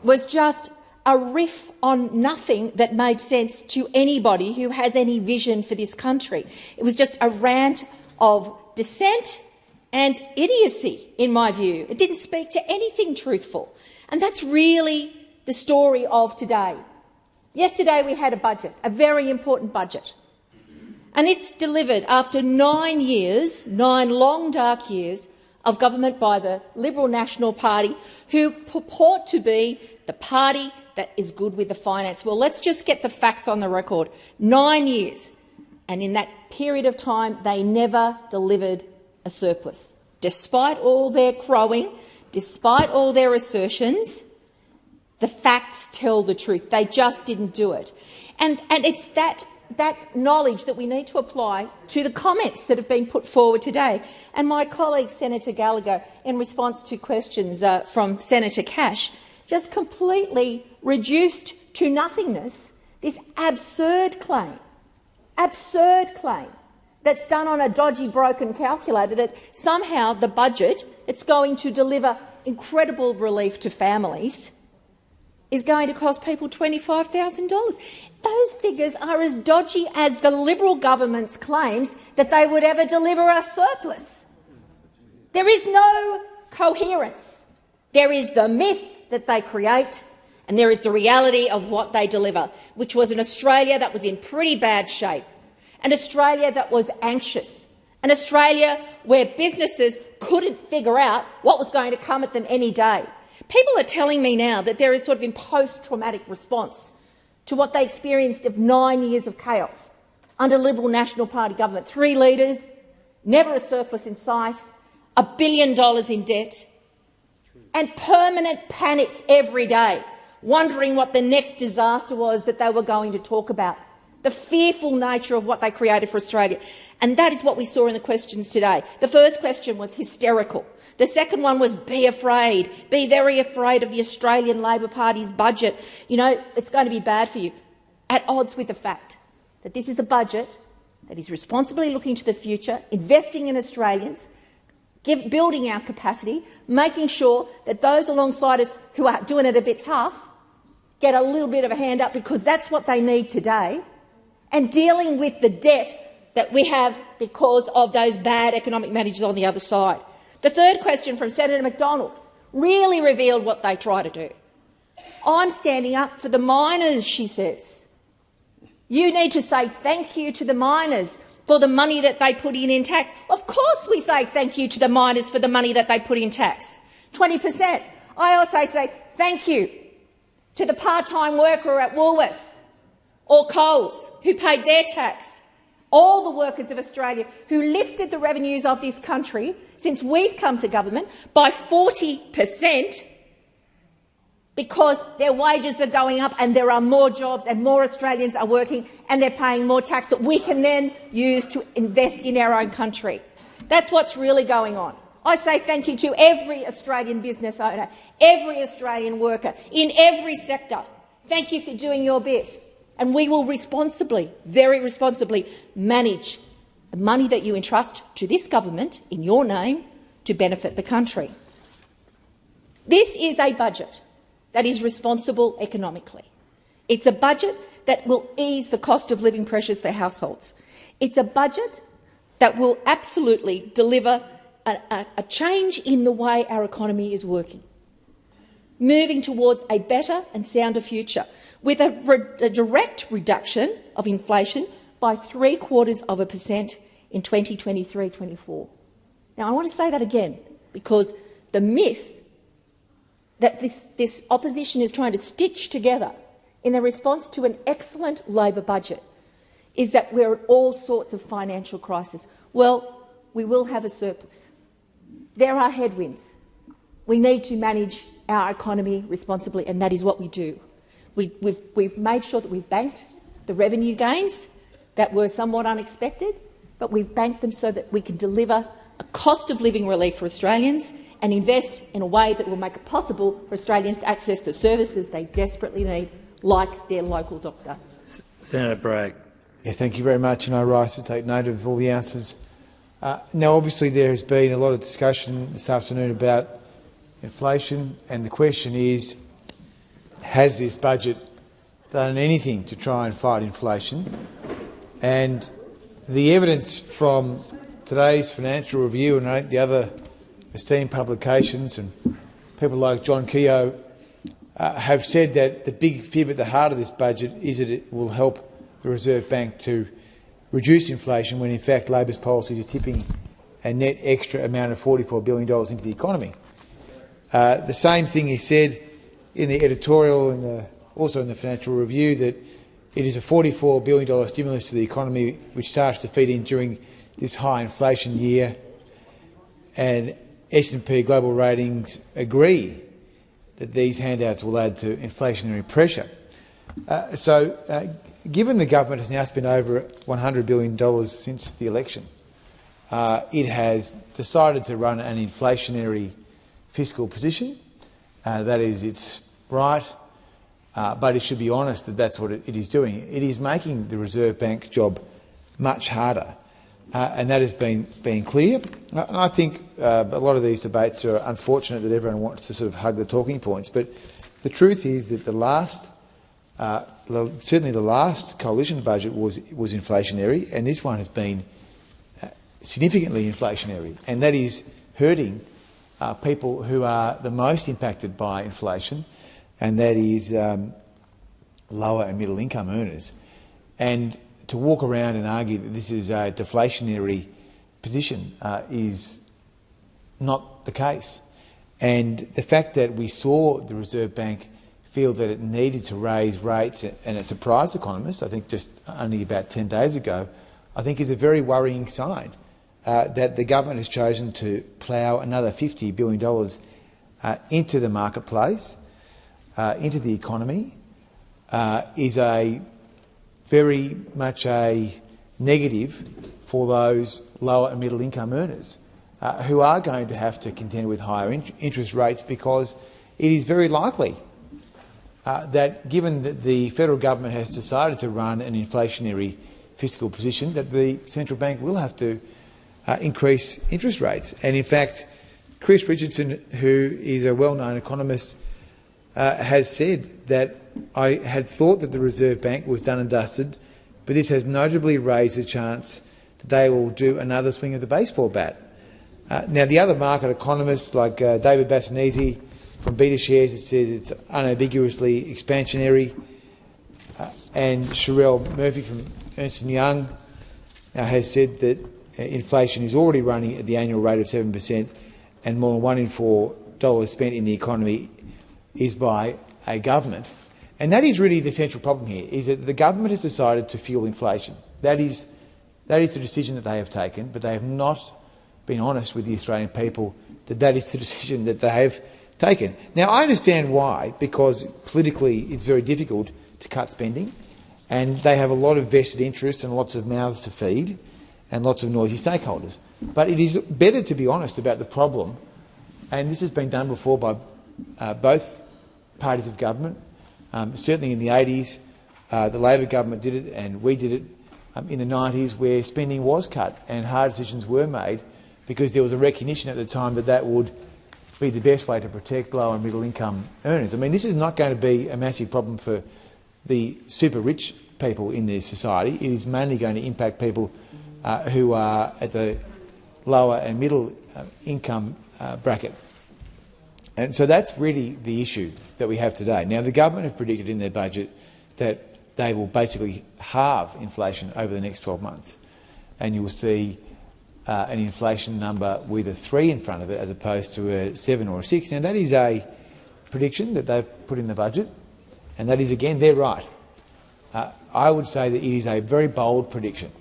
was just a riff on nothing that made sense to anybody who has any vision for this country. It was just a rant of dissent and idiocy, in my view. It didn't speak to anything truthful. And that's really the story of today. Yesterday we had a budget, a very important budget. And it's delivered after nine years, nine long, dark years, of government by the Liberal National Party, who purport to be the party that is good with the finance. Well, let's just get the facts on the record. Nine years. And in that period of time, they never delivered a surplus. Despite all their crowing, despite all their assertions, the facts tell the truth. They just didn't do it. And, and it's that that knowledge that we need to apply to the comments that have been put forward today. And my colleague Senator Gallagher, in response to questions uh, from Senator Cash, just completely reduced to nothingness this absurd claim, absurd claim that's done on a dodgy, broken calculator that somehow the budget it's going to deliver incredible relief to families is going to cost people $25,000. Those figures are as dodgy as the Liberal government's claims that they would ever deliver a surplus. There is no coherence. There is the myth that they create and there is the reality of what they deliver, which was an Australia that was in pretty bad shape, an Australia that was anxious, an Australia where businesses couldn't figure out what was going to come at them any day. People are telling me now that there is sort of a post-traumatic response to what they experienced of nine years of chaos under Liberal National Party government. Three leaders, never a surplus in sight, a billion dollars in debt, and permanent panic every day, wondering what the next disaster was that they were going to talk about. the fearful nature of what they created for Australia. And that is what we saw in the questions today. The first question was hysterical. The second one was be afraid, be very afraid of the Australian Labor Party's budget. You know, it's going to be bad for you. At odds with the fact that this is a budget that is responsibly looking to the future, investing in Australians, give, building our capacity, making sure that those alongside us who are doing it a bit tough get a little bit of a hand up because that's what they need today, and dealing with the debt that we have because of those bad economic managers on the other side. The third question from Senator McDonald really revealed what they try to do. I'm standing up for the miners, she says. You need to say thank you to the miners for the money that they put in in tax. Of course we say thank you to the miners for the money that they put in tax, 20 per cent. I also say thank you to the part-time worker at Woolworths or Coles who paid their tax, all the workers of Australia who lifted the revenues of this country since we've come to government by 40 per cent because their wages are going up and there are more jobs and more Australians are working and they're paying more tax that we can then use to invest in our own country. That's what's really going on. I say thank you to every Australian business owner, every Australian worker, in every sector. Thank you for doing your bit. And we will responsibly, very responsibly, manage the money that you entrust to this government in your name to benefit the country. This is a budget that is responsible economically. It's a budget that will ease the cost of living pressures for households. It's a budget that will absolutely deliver a, a, a change in the way our economy is working, moving towards a better and sounder future, with a, re a direct reduction of inflation by three quarters of a percent in 2023-24. Now, I want to say that again because the myth that this, this opposition is trying to stitch together in the response to an excellent Labor budget is that we're at all sorts of financial crisis. Well, we will have a surplus. There are headwinds. We need to manage our economy responsibly, and that is what we do. We, we've, we've made sure that we've banked the revenue gains that were somewhat unexpected, but we've banked them so that we can deliver a cost of living relief for Australians and invest in a way that will make it possible for Australians to access the services they desperately need, like their local doctor. Senator Bragg. Yeah, thank you very much, and I rise to take note of all the answers. Uh, now, obviously, there has been a lot of discussion this afternoon about inflation, and the question is, has this budget done anything to try and fight inflation? And the evidence from today's financial review and the other esteemed publications and people like John Kehoe uh, have said that the big fib at the heart of this budget is that it will help the Reserve Bank to reduce inflation when in fact Labor's policies are tipping a net extra amount of $44 billion into the economy. Uh, the same thing is said in the editorial and also in the financial review that it is a $44 billion stimulus to the economy which starts to feed in during this high inflation year. And S&P Global Ratings agree that these handouts will add to inflationary pressure. Uh, so, uh, given the government has now spent over $100 billion since the election, uh, it has decided to run an inflationary fiscal position. Uh, that is its right, uh, but it should be honest that that's what it, it is doing. It is making the Reserve Bank's job much harder. Uh, and that has been, been clear. Uh, and I think uh, a lot of these debates are unfortunate that everyone wants to sort of hug the talking points. But the truth is that the last, certainly the last coalition budget was, was inflationary, and this one has been uh, significantly inflationary, and that is hurting uh, people who are the most impacted by inflation, and that is um, lower and middle income earners. And to walk around and argue that this is a deflationary position uh, is not the case. And the fact that we saw the Reserve Bank feel that it needed to raise rates and it surprised economists, I think just only about 10 days ago, I think is a very worrying sign uh, that the government has chosen to plough another $50 billion uh, into the marketplace, uh, into the economy, uh, is a very much a negative for those lower and middle income earners uh, who are going to have to contend with higher in interest rates because it is very likely uh, that given that the federal government has decided to run an inflationary fiscal position, that the central bank will have to uh, increase interest rates. And in fact, Chris Richardson, who is a well-known economist, uh, has said that I had thought that the Reserve Bank was done and dusted, but this has notably raised the chance that they will do another swing of the baseball bat. Uh, now, the other market economists, like uh, David Bassanese from BetaShares, it says it's unambiguously expansionary, uh, and Cherelle Murphy from Ernst Young uh, has said that uh, inflation is already running at the annual rate of 7 per cent, and more than one in four dollars spent in the economy is by a government. And that is really the central problem here, is that the government has decided to fuel inflation. That is, that is the decision that they have taken, but they have not been honest with the Australian people that that is the (laughs) decision that they have taken. Now, I understand why, because politically it's very difficult to cut spending, and they have a lot of vested interests and lots of mouths to feed and lots of noisy stakeholders. But it is better to be honest about the problem, and this has been done before by uh, both parties of government. Um, certainly in the 80s, uh, the Labor government did it and we did it um, in the 90s where spending was cut and hard decisions were made because there was a recognition at the time that that would be the best way to protect low and middle income earners. I mean, this is not going to be a massive problem for the super rich people in this society. It is mainly going to impact people uh, who are at the lower and middle uh, income uh, bracket. And so that's really the issue that we have today. Now, the government have predicted in their budget that they will basically halve inflation over the next 12 months, and you will see uh, an inflation number with a 3 in front of it as opposed to a 7 or a 6. Now, that is a prediction that they've put in the budget, and that is, again, they're right. Uh, I would say that it is a very bold prediction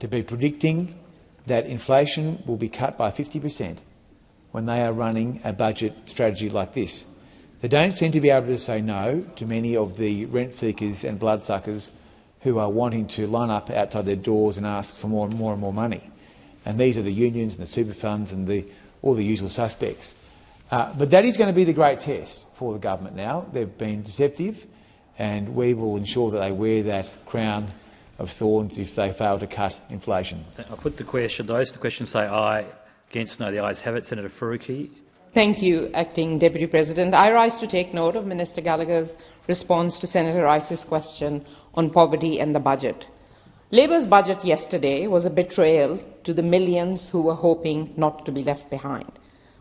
to be predicting that inflation will be cut by 50 per cent when they are running a budget strategy like this. They don't seem to be able to say no to many of the rent seekers and bloodsuckers who are wanting to line up outside their doors and ask for more and more and more money. And these are the unions and the super funds and the, all the usual suspects. Uh, but that is going to be the great test for the government now. They've been deceptive and we will ensure that they wear that crown of thorns if they fail to cut inflation. I put the question. Those the question say aye. Against no, the ayes have it. Senator Faruqi. Thank you, Acting Deputy President. I rise to take note of Minister Gallagher's response to Senator Rice's question on poverty and the budget. Labor's budget yesterday was a betrayal to the millions who were hoping not to be left behind.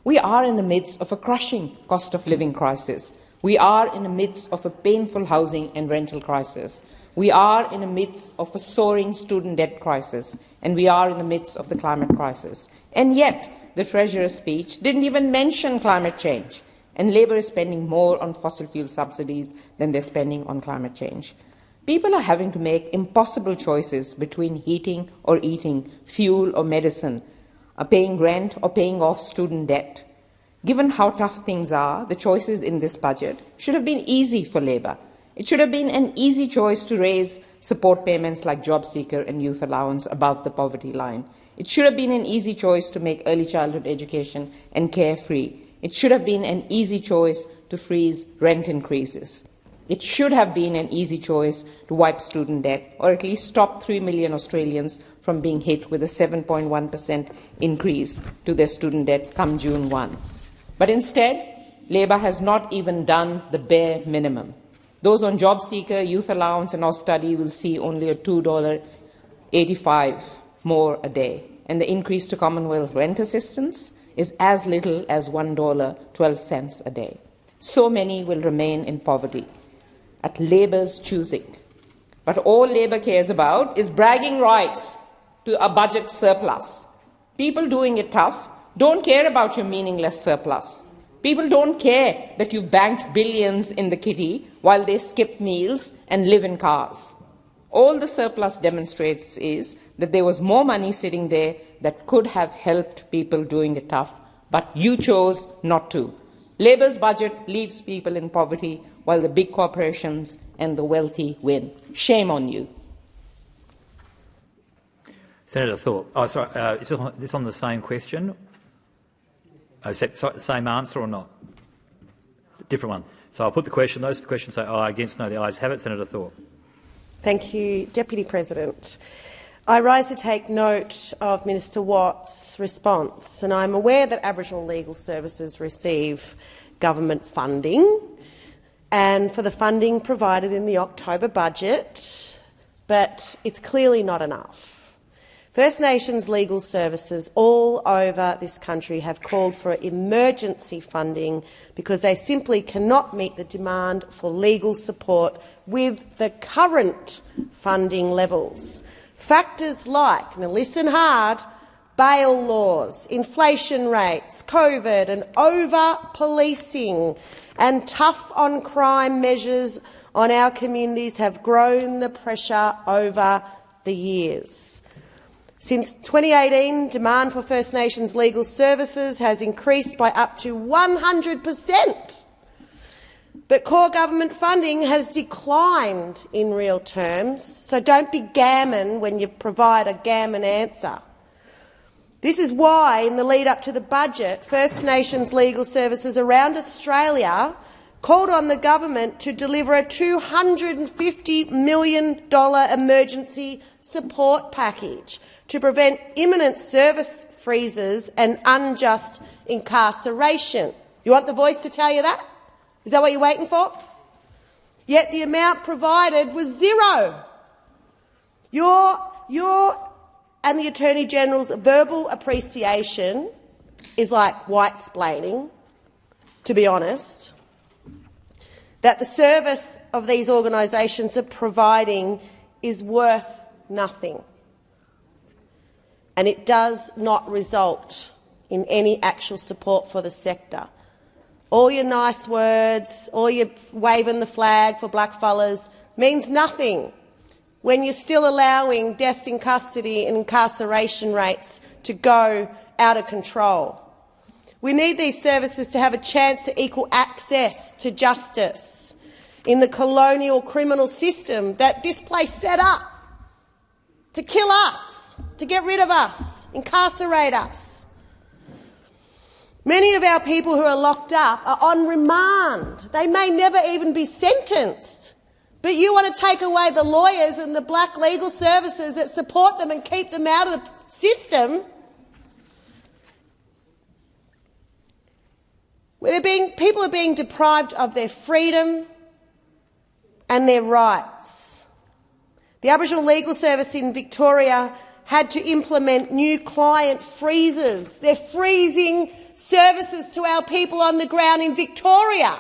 We are in the midst of a crushing cost of living crisis. We are in the midst of a painful housing and rental crisis. We are in the midst of a soaring student debt crisis, and we are in the midst of the climate crisis. And yet, the Treasurer's speech didn't even mention climate change, and Labor is spending more on fossil fuel subsidies than they're spending on climate change. People are having to make impossible choices between heating or eating, fuel or medicine, paying rent or paying off student debt. Given how tough things are, the choices in this budget should have been easy for Labor. It should have been an easy choice to raise support payments like job seeker and youth allowance above the poverty line. It should have been an easy choice to make early childhood education and care free. It should have been an easy choice to freeze rent increases. It should have been an easy choice to wipe student debt, or at least stop 3 million Australians from being hit with a 7.1% increase to their student debt come June 1. But instead, Labor has not even done the bare minimum. Those on job seeker, youth allowance, and Austudy will see only a $2.85 more a day, and the increase to Commonwealth rent assistance is as little as $1.12 a day. So many will remain in poverty at Labor's choosing. But all Labor cares about is bragging rights to a budget surplus. People doing it tough don't care about your meaningless surplus. People don't care that you've banked billions in the kitty while they skip meals and live in cars. All the surplus demonstrates is that there was more money sitting there that could have helped people doing it tough, but you chose not to. Labor's budget leaves people in poverty while the big corporations and the wealthy win. Shame on you. Senator Thorpe. Oh, sorry. Uh, is this on the same question? Oh, sorry, the same answer or not? different one. So I'll put the question. Those for the question say aye. Against no. The ayes have it. Senator Thorpe. Thank you, Deputy President. I rise to take note of Minister Watt's response, and I'm aware that Aboriginal legal services receive government funding and for the funding provided in the October budget, but it's clearly not enough. First Nations legal services all over this country have called for emergency funding because they simply cannot meet the demand for legal support with the current funding levels. Factors like, now listen hard, bail laws, inflation rates, COVID and over-policing and tough on crime measures on our communities have grown the pressure over the years. Since 2018, demand for First Nations legal services has increased by up to 100 per cent. But core government funding has declined in real terms, so don't be gammon when you provide a gammon answer. This is why, in the lead up to the budget, First Nations legal services around Australia called on the government to deliver a $250 million emergency support package to prevent imminent service freezes and unjust incarceration. You want the voice to tell you that? Is that what you're waiting for? Yet the amount provided was zero. Your, your and the Attorney-General's verbal appreciation is like white-splaining, to be honest, that the service of these organisations are providing is worth nothing. And it does not result in any actual support for the sector. All your nice words, all your waving the flag for blackfellas means nothing when you're still allowing deaths in custody and incarceration rates to go out of control. We need these services to have a chance to equal access to justice in the colonial criminal system that this place set up to kill us to get rid of us, incarcerate us. Many of our people who are locked up are on remand. They may never even be sentenced. But you want to take away the lawyers and the black legal services that support them and keep them out of the system. Where being, people are being deprived of their freedom and their rights. The Aboriginal Legal Service in Victoria had to implement new client freezes. They're freezing services to our people on the ground in Victoria.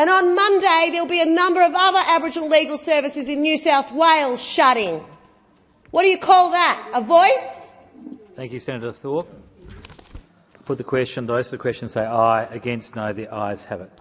And on Monday, there'll be a number of other Aboriginal legal services in New South Wales shutting. What do you call that? A voice? Thank you, Senator Thorpe. Put the question. Those for the question say aye. Against no. The ayes have it.